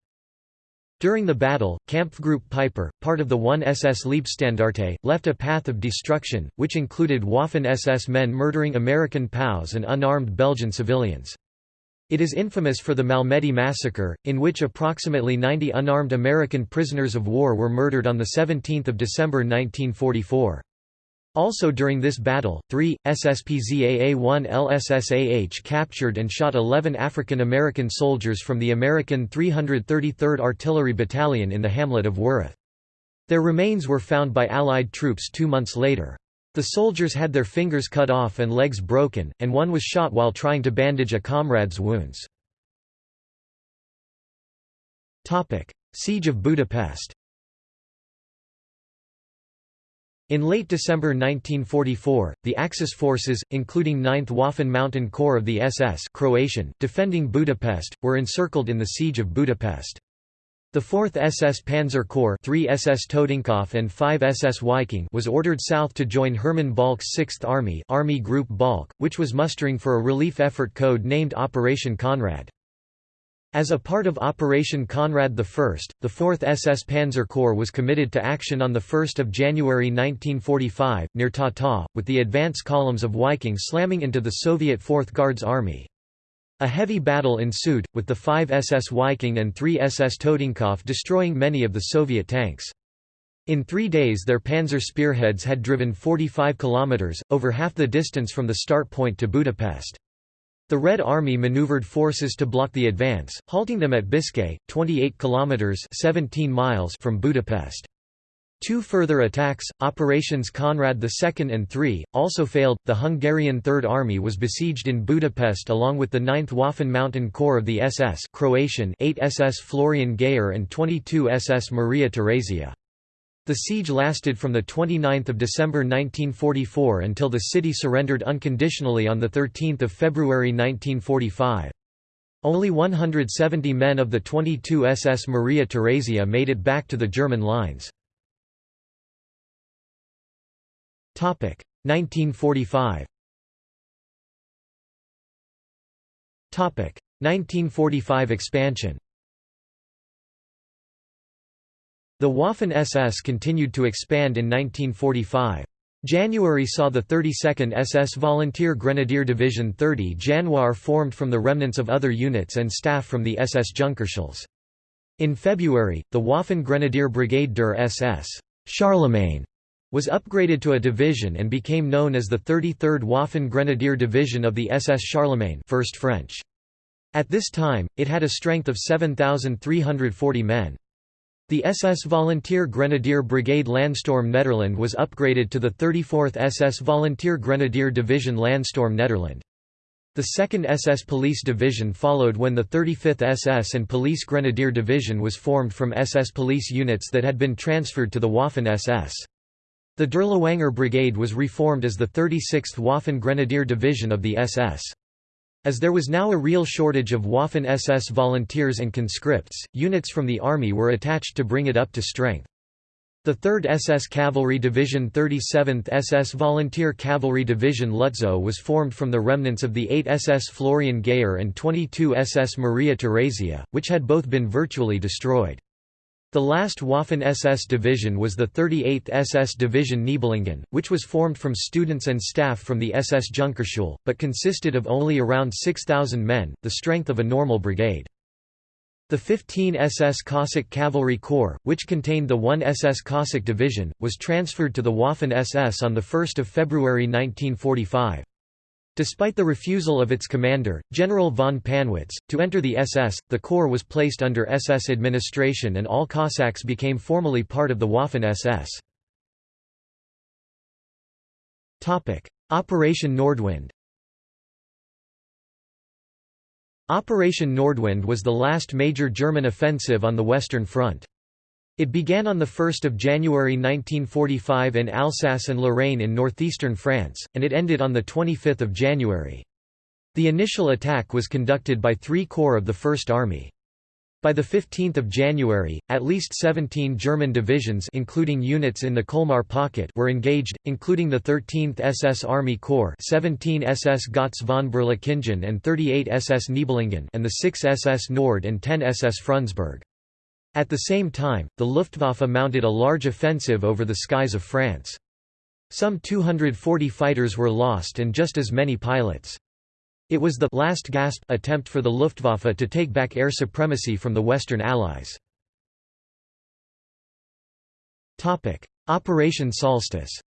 During the battle, Kampfgruppe Peiper, part of the 1 SS Leibstandarte, left a path of destruction, which included Waffen-SS men murdering American POWs and unarmed Belgian civilians. It is infamous for the Malmedy massacre, in which approximately 90 unarmed American prisoners of war were murdered on 17 December 1944. Also during this battle, three, SSPZAA-1 LSSAH captured and shot 11 African American soldiers from the American 333rd Artillery Battalion in the hamlet of Wereth. Their remains were found by Allied troops two months later. The soldiers had their fingers cut off and legs broken, and one was shot while trying to bandage a comrade's wounds. Siege of Budapest In late December 1944, the Axis forces, including 9th Waffen Mountain Corps of the SS Croatian, defending Budapest, were encircled in the Siege of Budapest. The 4th SS Panzer Corps 3 SS Totenkopf and 5 SS Viking was ordered south to join Hermann Balck's 6th Army Army Group Balck, which was mustering for a relief effort code named Operation Conrad. As a part of Operation Conrad I, the 4th SS Panzer Corps was committed to action on 1 January 1945, near Tata, with the advance columns of Viking slamming into the Soviet 4th Guards Army. A heavy battle ensued, with the 5 SS Viking and 3 SS Totenkopf destroying many of the Soviet tanks. In three days their panzer spearheads had driven 45 kilometers, over half the distance from the start point to Budapest. The Red Army maneuvered forces to block the advance, halting them at Bicske, 28 kilometers (17 miles) from Budapest. Two further attacks, Operations Conrad II and III, also failed. The Hungarian Third Army was besieged in Budapest along with the 9th Waffen Mountain Corps of the SS Croatian 8 SS Florian Geyer and 22 SS Maria Theresia. The siege lasted from 29 December 1944 until the city surrendered unconditionally on 13 February 1945. Only 170 men of the 22 SS Maria Theresia made it back to the German lines. 1945 1945 expansion The Waffen-SS continued to expand in 1945. January saw the 32nd SS Volunteer Grenadier Division 30 Januar formed from the remnants of other units and staff from the SS Junkerschule. In February, the Waffen Grenadier Brigade der SS Charlemagne was upgraded to a division and became known as the 33rd Waffen Grenadier Division of the SS Charlemagne 1st French. At this time, it had a strength of 7,340 men. The SS Volunteer Grenadier Brigade Landstorm Nederland was upgraded to the 34th SS Volunteer Grenadier Division Landstorm Nederland. The 2nd SS Police Division followed when the 35th SS and Police Grenadier Division was formed from SS police units that had been transferred to the Waffen-SS. The Dirlewanger Brigade was reformed as the 36th Waffen Grenadier Division of the SS. As there was now a real shortage of Waffen-SS volunteers and conscripts, units from the army were attached to bring it up to strength. The 3rd SS Cavalry Division 37th SS Volunteer Cavalry Division Lutzow was formed from the remnants of the 8 SS Florian Geyer and 22 SS Maria Theresia, which had both been virtually destroyed. The last Waffen-SS division was the 38th SS Division Nibelungen, which was formed from students and staff from the SS Junkerschule, but consisted of only around 6,000 men, the strength of a normal brigade. The 15 SS Cossack Cavalry Corps, which contained the 1 SS Cossack Division, was transferred to the Waffen-SS on 1 February 1945. Despite the refusal of its commander, General von Pannwitz, to enter the SS, the corps was placed under SS administration and all Cossacks became formally part of the Waffen-SS. Operation Nordwind Operation Nordwind was the last major German offensive on the Western Front. It began on 1 January 1945 in Alsace and Lorraine in northeastern France, and it ended on 25 January. The initial attack was conducted by three corps of the First Army. By 15 January, at least 17 German divisions including units in the Colmar Pocket were engaged, including the 13th SS Army Corps 17 SS Gotz von Berlichingen and 38 SS Nibelungen and the 6 SS Nord and 10 SS Frundsberg. At the same time, the Luftwaffe mounted a large offensive over the skies of France. Some 240 fighters were lost and just as many pilots. It was the last gasp attempt for the Luftwaffe to take back air supremacy from the Western Allies. Operation Solstice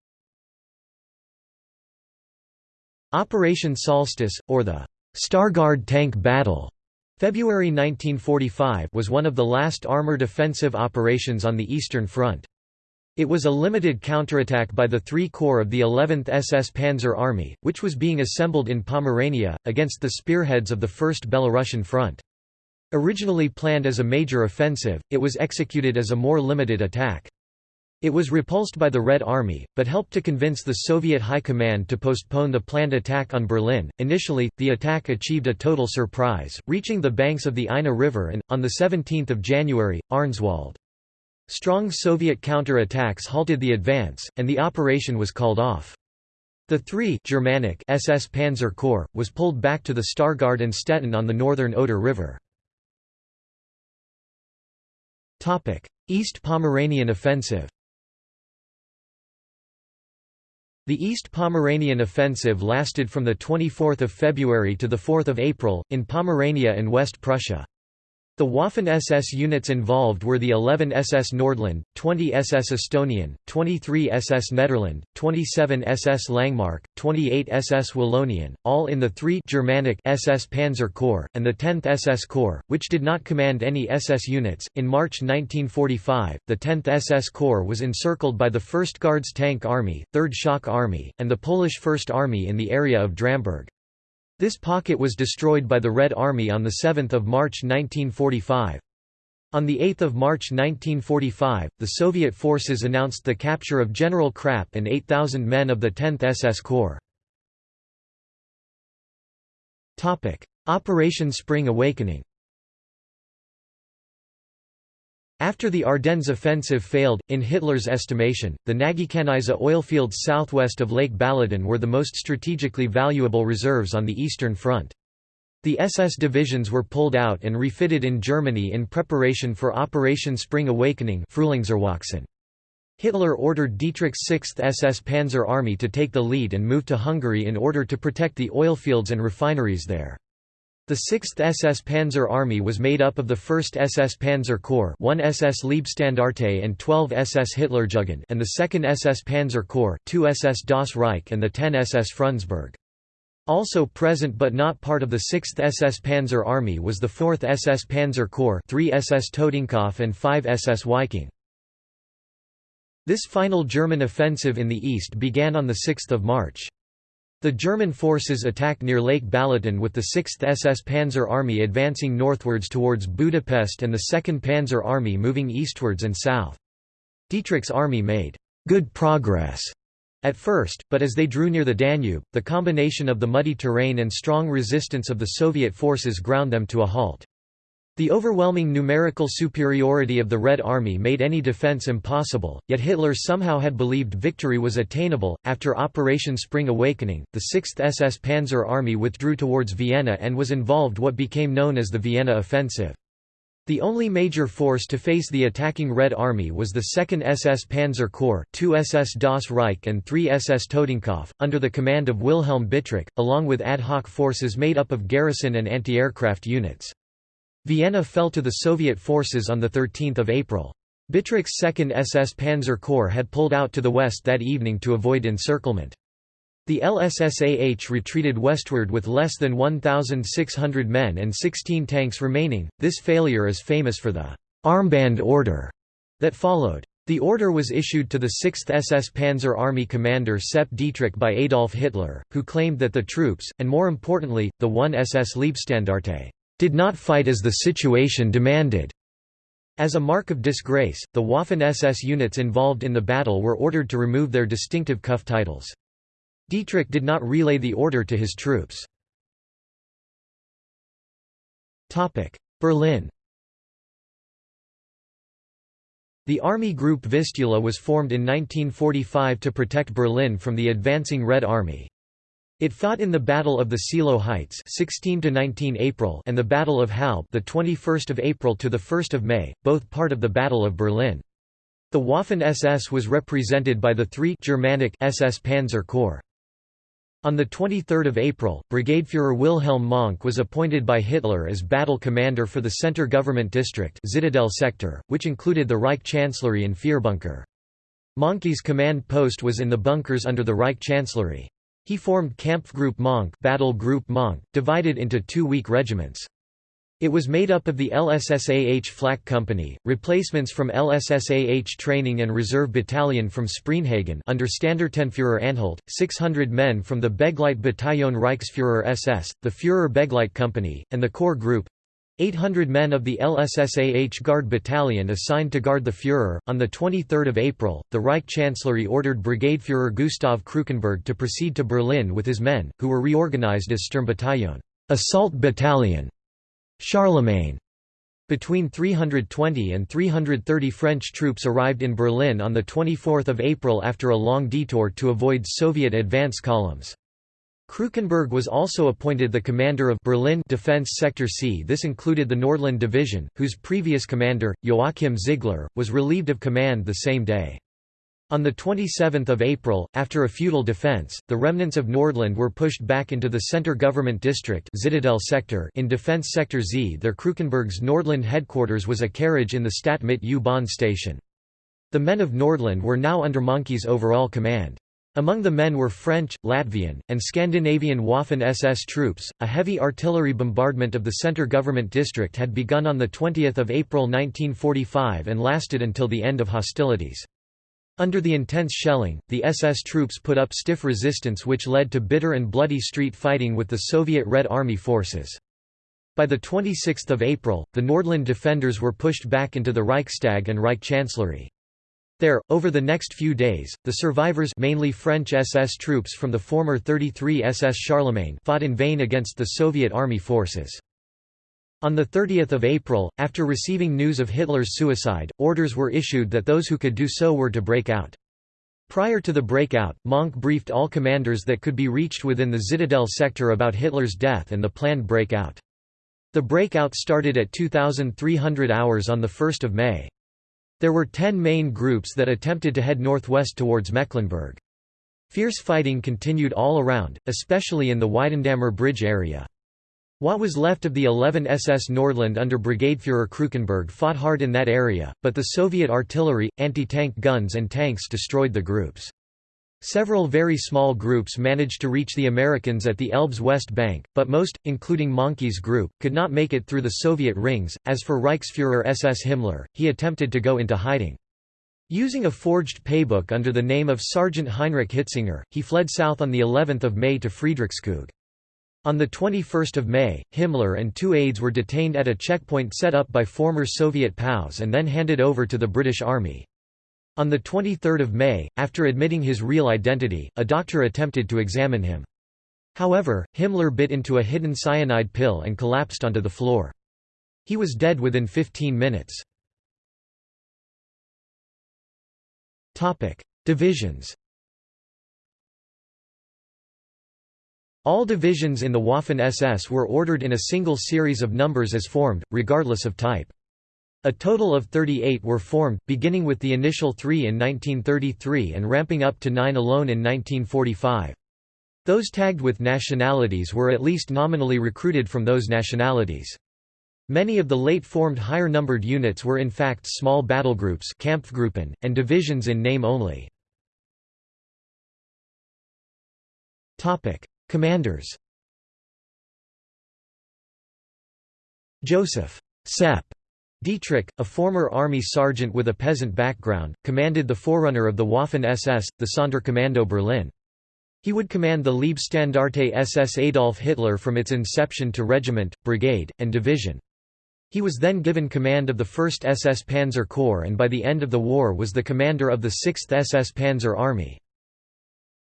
Operation Solstice, or the Stargard Tank Battle, February 1945 was one of the last armored offensive operations on the Eastern Front. It was a limited counterattack by the Three Corps of the 11th SS Panzer Army, which was being assembled in Pomerania, against the spearheads of the First Belarusian Front. Originally planned as a major offensive, it was executed as a more limited attack. It was repulsed by the Red Army, but helped to convince the Soviet High Command to postpone the planned attack on Berlin. Initially, the attack achieved a total surprise, reaching the banks of the Ina River and, on 17 January, Arnswald. Strong Soviet counter-attacks halted the advance, and the operation was called off. The 3 Germanic SS Panzer Corps, was pulled back to the Stargard and Stettin on the northern Oder River. East Pomeranian Offensive The East Pomeranian offensive lasted from 24 February to 4 April, in Pomerania and West Prussia. The Waffen-SS units involved were the 11 SS Nordland, 20 SS Estonian, 23 SS Nederland, 27 SS Langmark, 28 SS Wallonian, all in the 3 Germanic SS Panzer Corps, and the 10th SS Corps, which did not command any SS units. In March 1945, the 10th SS Corps was encircled by the 1st Guards Tank Army, 3rd Shock Army, and the Polish First Army in the area of Dramburg. This pocket was destroyed by the Red Army on 7 March 1945. On 8 March 1945, the Soviet forces announced the capture of General Krapp and 8,000 men of the 10th SS Corps. Operation Spring Awakening After the Ardennes offensive failed, in Hitler's estimation, the Nagykanizsa oilfields southwest of Lake Balaton were the most strategically valuable reserves on the Eastern Front. The SS divisions were pulled out and refitted in Germany in preparation for Operation Spring Awakening Hitler ordered Dietrich's 6th SS Panzer Army to take the lead and move to Hungary in order to protect the oilfields and refineries there. The 6th SS Panzer Army was made up of the 1st SS Panzer Corps 1 SS Leibstandarte and 12 SS Hitlerjugend and the 2nd SS Panzer Corps 2 SS Das Reich and the 10 SS Frundsberg. Also present but not part of the 6th SS Panzer Army was the 4th SS Panzer Corps 3 SS Totenkopf and 5 SS Viking. This final German offensive in the east began on 6 March. The German forces attacked near Lake Balaton with the 6th SS Panzer Army advancing northwards towards Budapest and the 2nd Panzer Army moving eastwards and south. Dietrich's army made good progress at first, but as they drew near the Danube, the combination of the muddy terrain and strong resistance of the Soviet forces ground them to a halt. The overwhelming numerical superiority of the Red Army made any defense impossible, yet Hitler somehow had believed victory was attainable. After Operation Spring Awakening, the 6th SS Panzer Army withdrew towards Vienna and was involved what became known as the Vienna Offensive. The only major force to face the attacking Red Army was the 2nd SS Panzer Corps, 2 SS Das Reich and 3 SS Totenkopf, under the command of Wilhelm Bittrich, along with ad hoc forces made up of garrison and anti-aircraft units. Vienna fell to the Soviet forces on 13 April. Bittrich's 2nd SS Panzer Corps had pulled out to the west that evening to avoid encirclement. The LSSAH retreated westward with less than 1,600 men and 16 tanks remaining. This failure is famous for the armband order that followed. The order was issued to the 6th SS Panzer Army commander Sepp Dietrich by Adolf Hitler, who claimed that the troops, and more importantly, the 1 SS Leibstandarte, did not fight as the situation demanded. As a mark of disgrace, the Waffen-SS units involved in the battle were ordered to remove their distinctive cuff titles. Dietrich did not relay the order to his troops. Berlin The Army Group Vistula was formed in 1945 to protect Berlin from the advancing Red Army. It fought in the Battle of the Seelow Heights 16 to 19 April and the Battle of Halbe the 21st of April to the 1st of May, both part of the Battle of Berlin. The Waffen-SS was represented by the three Germanic SS Panzer Corps. On 23 April, Brigadefuhrer Wilhelm Mohnke was appointed by Hitler as battle commander for the Center Government District Zitadel sector, which included the Reich Chancellery and Führerbunker. Mohnke's command post was in the bunkers under the Reich Chancellery. He formed Kampfgruppe Mohnke, Battle Group Mohnke divided into two weak regiments. It was made up of the LSSAH Flak Company, replacements from LSSAH Training and Reserve Battalion from Spreenhagen under Standartenführer Anhalt, 600 men from the Begleit Begleitbataillon Reichsführer SS, the Führer Begleit Company, and the Corps Group, 800 men of the LSSAH Guard Battalion assigned to guard the Führer. On 23 April, the Reich Chancellery ordered Brigadefuhrer Gustav Krukenberg to proceed to Berlin with his men, who were reorganized as Sturmbataillon assault battalion. Charlemagne. Between 320 and 330 French troops arrived in Berlin on 24 April after a long detour to avoid Soviet advance columns. Krukenberg was also appointed the commander of Berlin Defense Sector C. This included the Nordland Division, whose previous commander, Joachim Ziegler, was relieved of command the same day. On 27 April, after a futile defense, the remnants of Nordland were pushed back into the center government district sector in Defense Sector Z. Their Krukenberg's Nordland headquarters was a carriage in the Stadt Mitte U-Bahn station. The men of Nordland were now under Mohnke's overall command. Among the men were French, Latvian, and Scandinavian Waffen-SS troops. A heavy artillery bombardment of the center government district had begun on 20 April 1945 and lasted until the end of hostilities. Under the intense shelling, the SS troops put up stiff resistance which led to bitter and bloody street fighting with the Soviet Red Army forces. By the 26 April, the Nordland defenders were pushed back into the Reichstag and Reich Chancellery. There, over the next few days, the survivors mainly French SS troops from the former 33 SS Charlemagne fought in vain against the Soviet army forces. On 30 April, after receiving news of Hitler's suicide, orders were issued that those who could do so were to break out. Prior to the breakout, Mohnke briefed all commanders that could be reached within the Zitadel sector about Hitler's death and the planned breakout. The breakout started at 2,300 hours on 1 May. There were ten main groups that attempted to head northwest towards Mecklenburg. Fierce fighting continued all around, especially in the Weidendammer Bridge area. What was left of the 11 SS Nordland under Brigadefuhrer Krukenberg fought hard in that area, but the Soviet artillery, anti-tank guns and tanks destroyed the groups. Several very small groups managed to reach the Americans at the Elbe's west bank, but most, including Mohnke's group, could not make it through the Soviet rings. As for Reichsfuhrer SS Himmler, he attempted to go into hiding. Using a forged paybook under the name of Sergeant Heinrich Hitzinger, he fled south on the 11th of May to Friedrichskoog. On 21 May, Himmler and two aides were detained at a checkpoint set up by former Soviet POWs and then handed over to the British Army. On 23 May, after admitting his real identity, a doctor attempted to examine him. However, Himmler bit into a hidden cyanide pill and collapsed onto the floor. He was dead within 15 minutes. Divisions All divisions in the Waffen-SS were ordered in a single series of numbers as formed, regardless of type. A total of 38 were formed, beginning with the initial three in 1933 and ramping up to nine alone in 1945. Those tagged with nationalities were at least nominally recruited from those nationalities. Many of the late-formed higher-numbered units were in fact small battlegroups Kampfgruppen, and divisions in name only. Commanders Joseph Sepp Dietrich, a former army sergeant with a peasant background, commanded the forerunner of the Waffen-SS, the Sonderkommando Berlin. He would command the Leibstandarte SS Adolf Hitler from its inception to regiment, brigade, and division. He was then given command of the 1st SS Panzer Corps and by the end of the war was the commander of the 6th SS Panzer Army.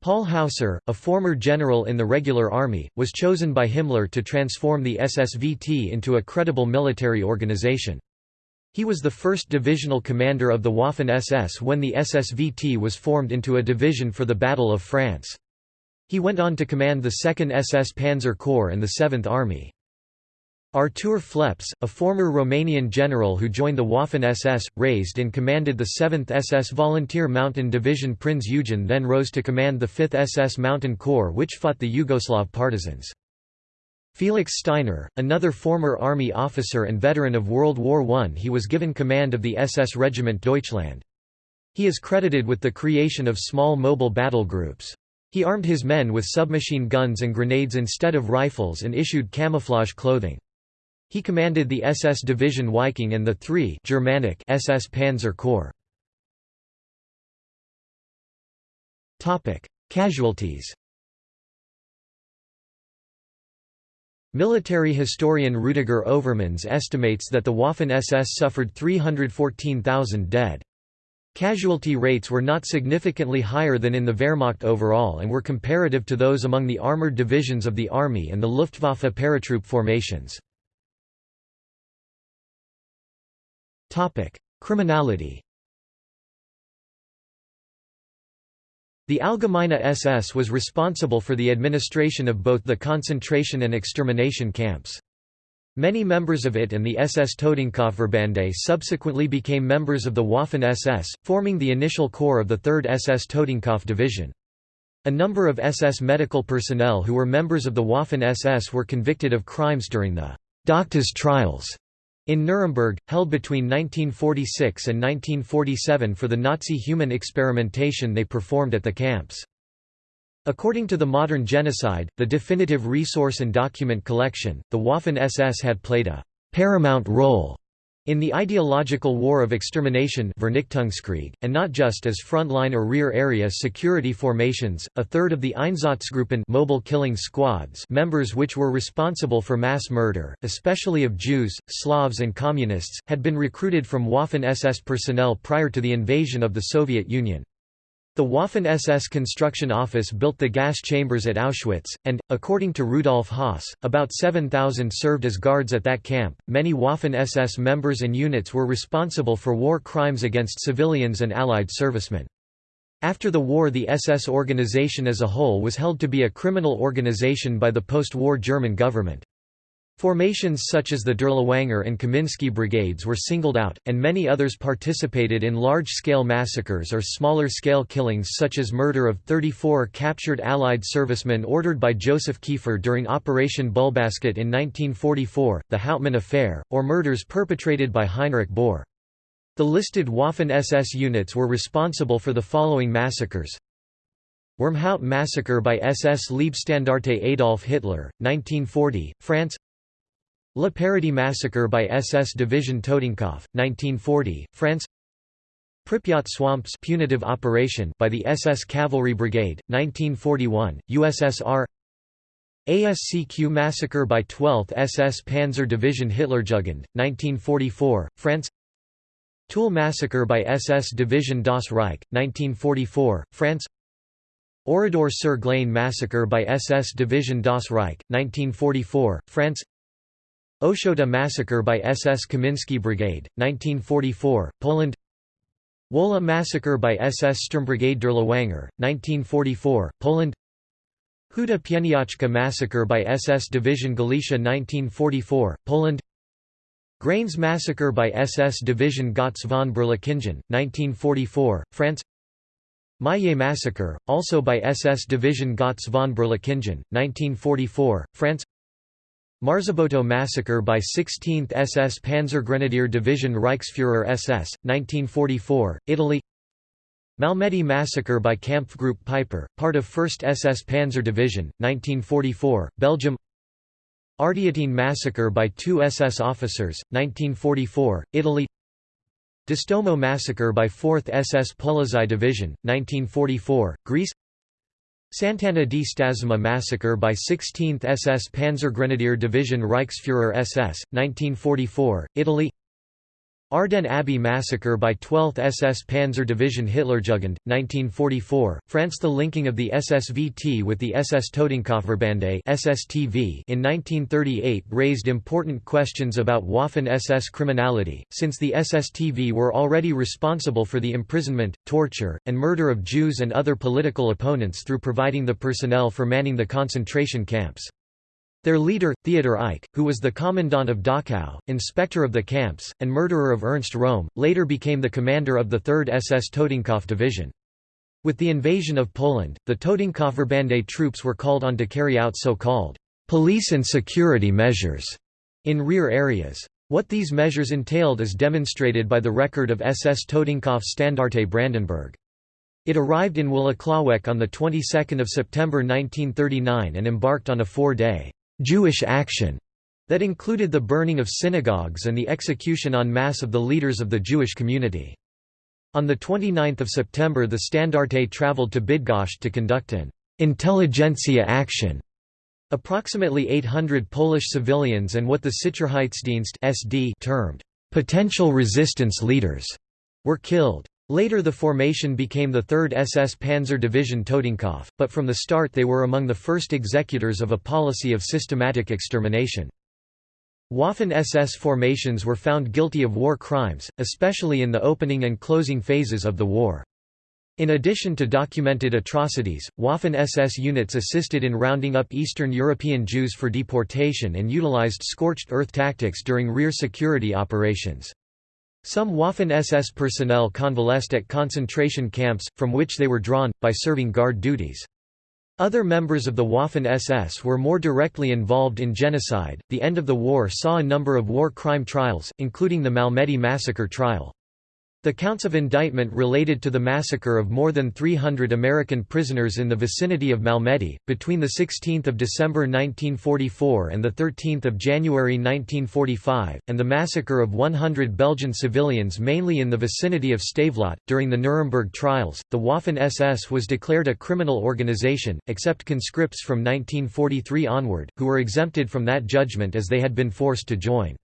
Paul Hausser, a former general in the regular army, was chosen by Himmler to transform the SSVT into a credible military organization. He was the first divisional commander of the Waffen-SS when the SSVT was formed into a division for the Battle of France. He went on to command the 2nd SS Panzer Corps and the 7th Army. Artur Phleps, a former Romanian general who joined the Waffen-SS, raised and commanded the 7th SS Volunteer Mountain Division Prinz Eugen then rose to command the 5th SS Mountain Corps which fought the Yugoslav partisans. Felix Steiner, another former army officer and veteran of World War I he was given command of the SS Regiment Deutschland. He is credited with the creation of small mobile battle groups. He armed his men with submachine guns and grenades instead of rifles and issued camouflage clothing. He commanded the SS Division Viking and the 3 Germanic SS Panzer Corps. Casualties Military historian Rudiger Overmans estimates that the Waffen-SS suffered 314,000 dead. Casualty rates were not significantly higher than in the Wehrmacht overall and were comparative to those among the armoured divisions of the Army and the Luftwaffe paratroop formations. Criminality The Allgemeine SS was responsible for the administration of both the concentration and extermination camps. Many members of it and the SS Totenkopfverbände subsequently became members of the Waffen-SS, forming the initial core of the 3rd SS Totenkopf Division. A number of SS medical personnel who were members of the Waffen-SS were convicted of crimes during the Doctors trials in Nuremberg, held between 1946 and 1947 for the Nazi human experimentation they performed at the camps. According to the modern genocide, the definitive resource and document collection, the Waffen-SS had played a paramount role in the ideological war of extermination and not just as frontline or rear area security formations, a third of the Einsatzgruppen mobile killing squads members which were responsible for mass murder, especially of Jews, Slavs and Communists, had been recruited from Waffen-SS personnel prior to the invasion of the Soviet Union. The Waffen-SS construction office built the gas chambers at Auschwitz, and, according to Rudolf Höss, about 7,000 served as guards at that camp. Many Waffen-SS members and units were responsible for war crimes against civilians and Allied servicemen. After the war the SS organization as a whole was held to be a criminal organization by the post-war German government. Formations such as the Dirlewanger and Kaminsky brigades were singled out, and many others participated in large-scale massacres or smaller-scale killings such as murder of 34 captured Allied servicemen ordered by Joseph Kieffer during Operation Bulbasket in 1944, the Hauptmann Affair, or murders perpetrated by Heinrich Boere. The listed Waffen-SS units were responsible for the following massacres Wormhout massacre by SS Leibstandarte Adolf Hitler, 1940, France Le Paradis massacre by SS Division Totenkopf, 1940, France Pripyat Swamps punitive operation by the SS Cavalry Brigade, 1941, USSR Ascq massacre by 12th SS Panzer Division Hitlerjugend, 1944, France Tulle massacre by SS Division Das Reich, 1944, France Oradour sur Glane massacre by SS Division Das Reich, 1944, France Ochota massacre by SS Kaminsky Brigade, 1944, Poland. Wola massacre by SS Sturmbrigade Dirlewanger, 1944, Poland. Huta Pieniacka massacre by SS Division Galicia 1944, Poland. Graignes massacre by SS Division Gotz von Berlichingen, 1944, France. Maillé massacre, also by SS Division Gotz von Berlichingen, 1944, France Marzabotto massacre by 16th SS Panzergrenadier Division Reichsfuhrer SS, 1944, Italy. Malmedy massacre by Kampfgruppe Peiper, part of 1st SS Panzer Division, 1944, Belgium. Ardeatine massacre by two SS officers, 1944, Italy. Distomo massacre by 4th SS Polizei Division, 1944, Greece Sant'Anna di Stazzema massacre by 16th SS Panzergrenadier Division Reichsfuhrer SS, 1944, Italy Ardennes Abbey massacre by 12th SS Panzer Division Hitlerjugend, 1944, France The linking of the SSVT with the SS Totenkopfverbände in 1938 raised important questions about Waffen-SS criminality, since the SSTV were already responsible for the imprisonment, torture, and murder of Jews and other political opponents through providing the personnel for manning the concentration camps. Their leader, Theodor Eich, who was the commandant of Dachau, inspector of the camps, and murderer of Ernst Röhm, later became the commander of the 3rd SS Totenkopf Division. With the invasion of Poland, the Totenkopfverbände troops were called on to carry out so-called police and security measures in rear areas. What these measures entailed is demonstrated by the record of SS Totenkopf Standarte Brandenburg. It arrived in Włocławek on the 22nd of September 1939 and embarked on a four-day Jewish action that included the burning of synagogues and the execution en masse of the leaders of the Jewish community. On 29 September the Standarte travelled to Bydgoszcz to conduct an «intelligentsia action». Approximately 800 Polish civilians and what the Sicherheitsdienst SD termed «potential resistance leaders» were killed. Later the formation became the 3rd SS Panzer Division Totenkopf, but from the start they were among the first executors of a policy of systematic extermination. Waffen-SS formations were found guilty of war crimes, especially in the opening and closing phases of the war. In addition to documented atrocities, Waffen-SS units assisted in rounding up Eastern European Jews for deportation and utilized scorched earth tactics during rear security operations. Some Waffen-SS personnel convalesced at concentration camps, from which they were drawn, by serving guard duties. Other members of the Waffen-SS were more directly involved in genocide. The end of the war saw a number of war crime trials, including the Malmedy massacre trial. The counts of indictment related to the massacre of more than 300 American prisoners in the vicinity of Malmedy, between 16 December 1944 and 13 January 1945, and the massacre of 100 Belgian civilians mainly in the vicinity of Stavelot. During the Nuremberg trials, the Waffen-SS was declared a criminal organization, except conscripts from 1943 onward, who were exempted from that judgment as they had been forced to join.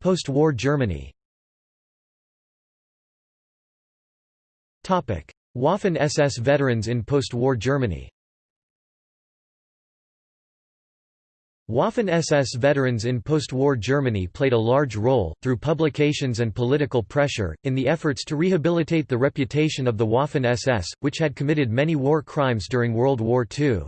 Post-war Germany. Waffen-SS veterans in post-war Germany. Waffen-SS veterans in post-war Germany played a large role, through publications and political pressure, in the efforts to rehabilitate the reputation of the Waffen-SS, which had committed many war crimes during World War II.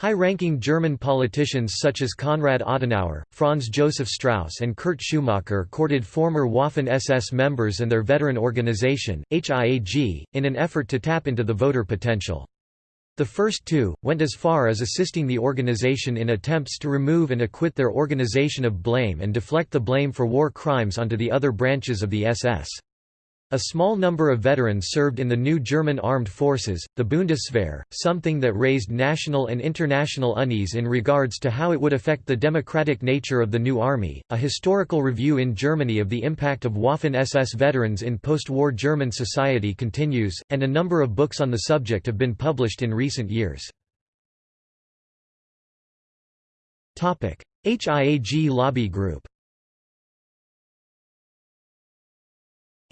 High-ranking German politicians such as Konrad Adenauer, Franz Josef Strauss and Kurt Schumacher courted former Waffen-SS members and their veteran organization, HIAG, in an effort to tap into the voter potential. The first two, went as far as assisting the organization in attempts to remove and acquit their organization of blame and deflect the blame for war crimes onto the other branches of the SS. A small number of veterans served in the new German armed forces, the Bundeswehr, something that raised national and international unease in regards to how it would affect the democratic nature of the new army. A historical review in Germany of the impact of Waffen SS veterans in post war German society continues, and a number of books on the subject have been published in recent years. HIAG Lobby Group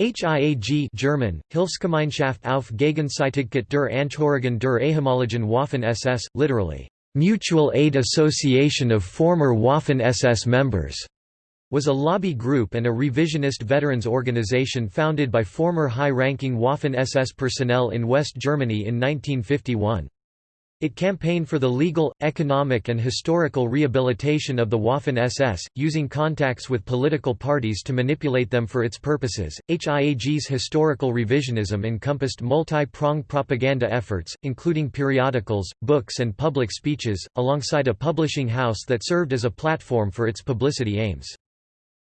HIAG German, Hilfsgemeinschaft auf Gegenseitigkeit der Angehörigen der ehemaligen Waffen-SS, literally, Mutual Aid Association of Former Waffen-SS Members, was a lobby group and a revisionist veterans organization founded by former high-ranking Waffen-SS personnel in West Germany in 1951. It campaigned for the legal, economic and historical rehabilitation of the Waffen-SS, using contacts with political parties to manipulate them for its purposes. HIAG's historical revisionism encompassed multi-pronged propaganda efforts, including periodicals, books and public speeches, alongside a publishing house that served as a platform for its publicity aims.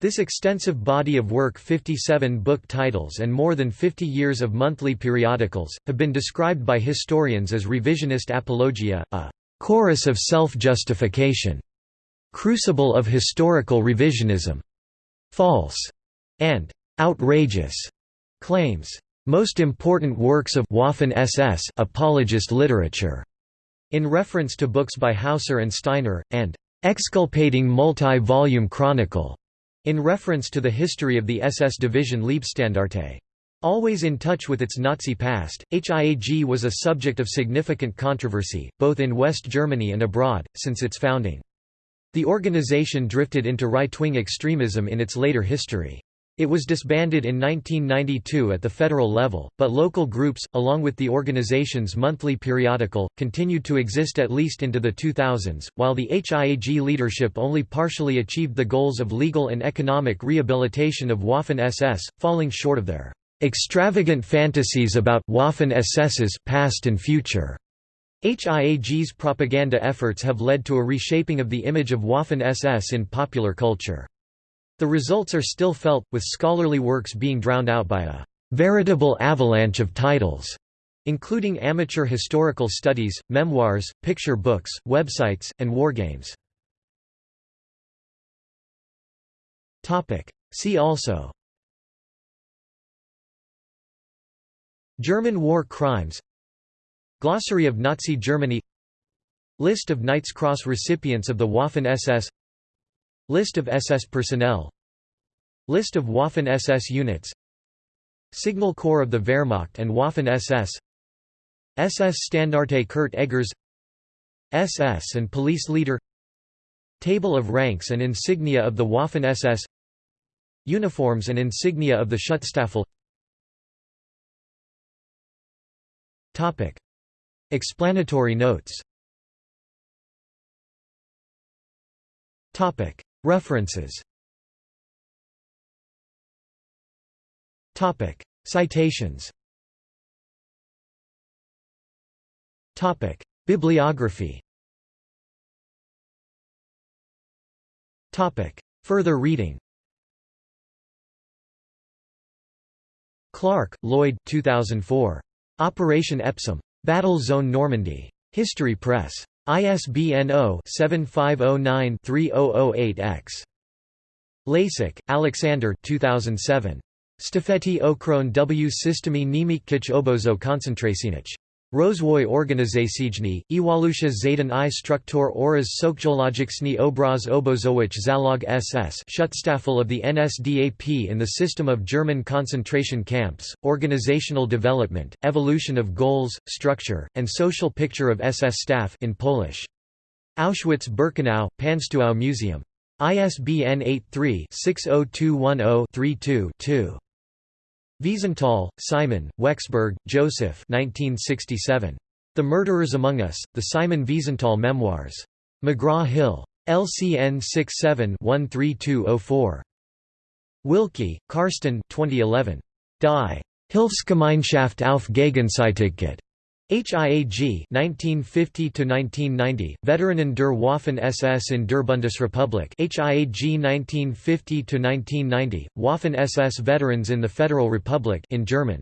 This extensive body of work 57 book titles and more than 50 years of monthly periodicals, have been described by historians as revisionist apologia, a «chorus of self-justification», «crucible of historical revisionism», «false» and «outrageous» claims. Most important works of Waffen-SS apologist literature, in reference to books by Hausser and Steiner, and «exculpating multi-volume chronicle» In reference to the history of the SS division Leibstandarte. Always in touch with its Nazi past, HIAG was a subject of significant controversy, both in West Germany and abroad, since its founding. The organization drifted into right-wing extremism in its later history. It was disbanded in 1992 at the federal level, but local groups, along with the organization's monthly periodical, continued to exist at least into the 2000s, while the HIAG leadership only partially achieved the goals of legal and economic rehabilitation of Waffen-SS, falling short of their extravagant fantasies about Waffen-SS's past and future. HIAG's propaganda efforts have led to a reshaping of the image of Waffen-SS in popular culture. The results are still felt, with scholarly works being drowned out by a veritable avalanche of titles, including amateur historical studies, memoirs, picture books, websites, and wargames. See also German war crimes Glossary of Nazi Germany List of Knight's Cross recipients of the Waffen-SS List of SS personnel. List of Waffen-SS units. Signal Corps of the Wehrmacht and Waffen-SS SS Standarte Kurt Eggers. SS and police leader. Table of ranks and insignia of the Waffen-SS Uniforms and insignia of the Schutzstaffel. Topic. Explanatory notes References Topic. Citations Topic. Bibliography Topic. Further reading Clark, Lloyd 2004. Operation Epsom. Battle Zone Normandy. History Press. ISBN 0-7509-3008-X. Lasik, Alexander 2007. Stafeti okron w systemi niemieckiej obozo koncentracyjnych. Rozwój organizacyjny, Iwalusha Zayden i struktur oraz socjologiczny obraz obozowych zalog SS Schutzstaffel of the NSDAP in the system of German concentration camps, organizational development, evolution of goals, structure, and social picture of SS staff in Polish. Auschwitz-Birkenau, Panstuau Museum. ISBN 83-60210-32-2. Wiesenthal, Simon, Wechsberg, Joseph 1967. The Murderers Among Us, The Simon Wiesenthal Memoirs. McGraw-Hill. LCN 67-13204. Wilke, Karsten 2011. Die Hilfsgemeinschaft auf Gegenseitigkeit. HIAG 1950 to 1990 Veteranen der Waffen-SS in der Bundesrepublik HIAG 1950 to 1990 Waffen-SS Veterans in the Federal Republic in German.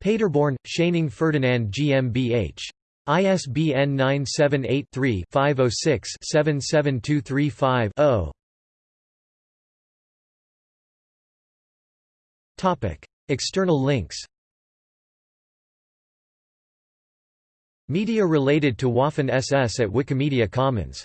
Paderborn, Schöningh Ferdinand GmbH. ISBN 978-3-506-77235-0. External links Media related to Waffen SS at Wikimedia Commons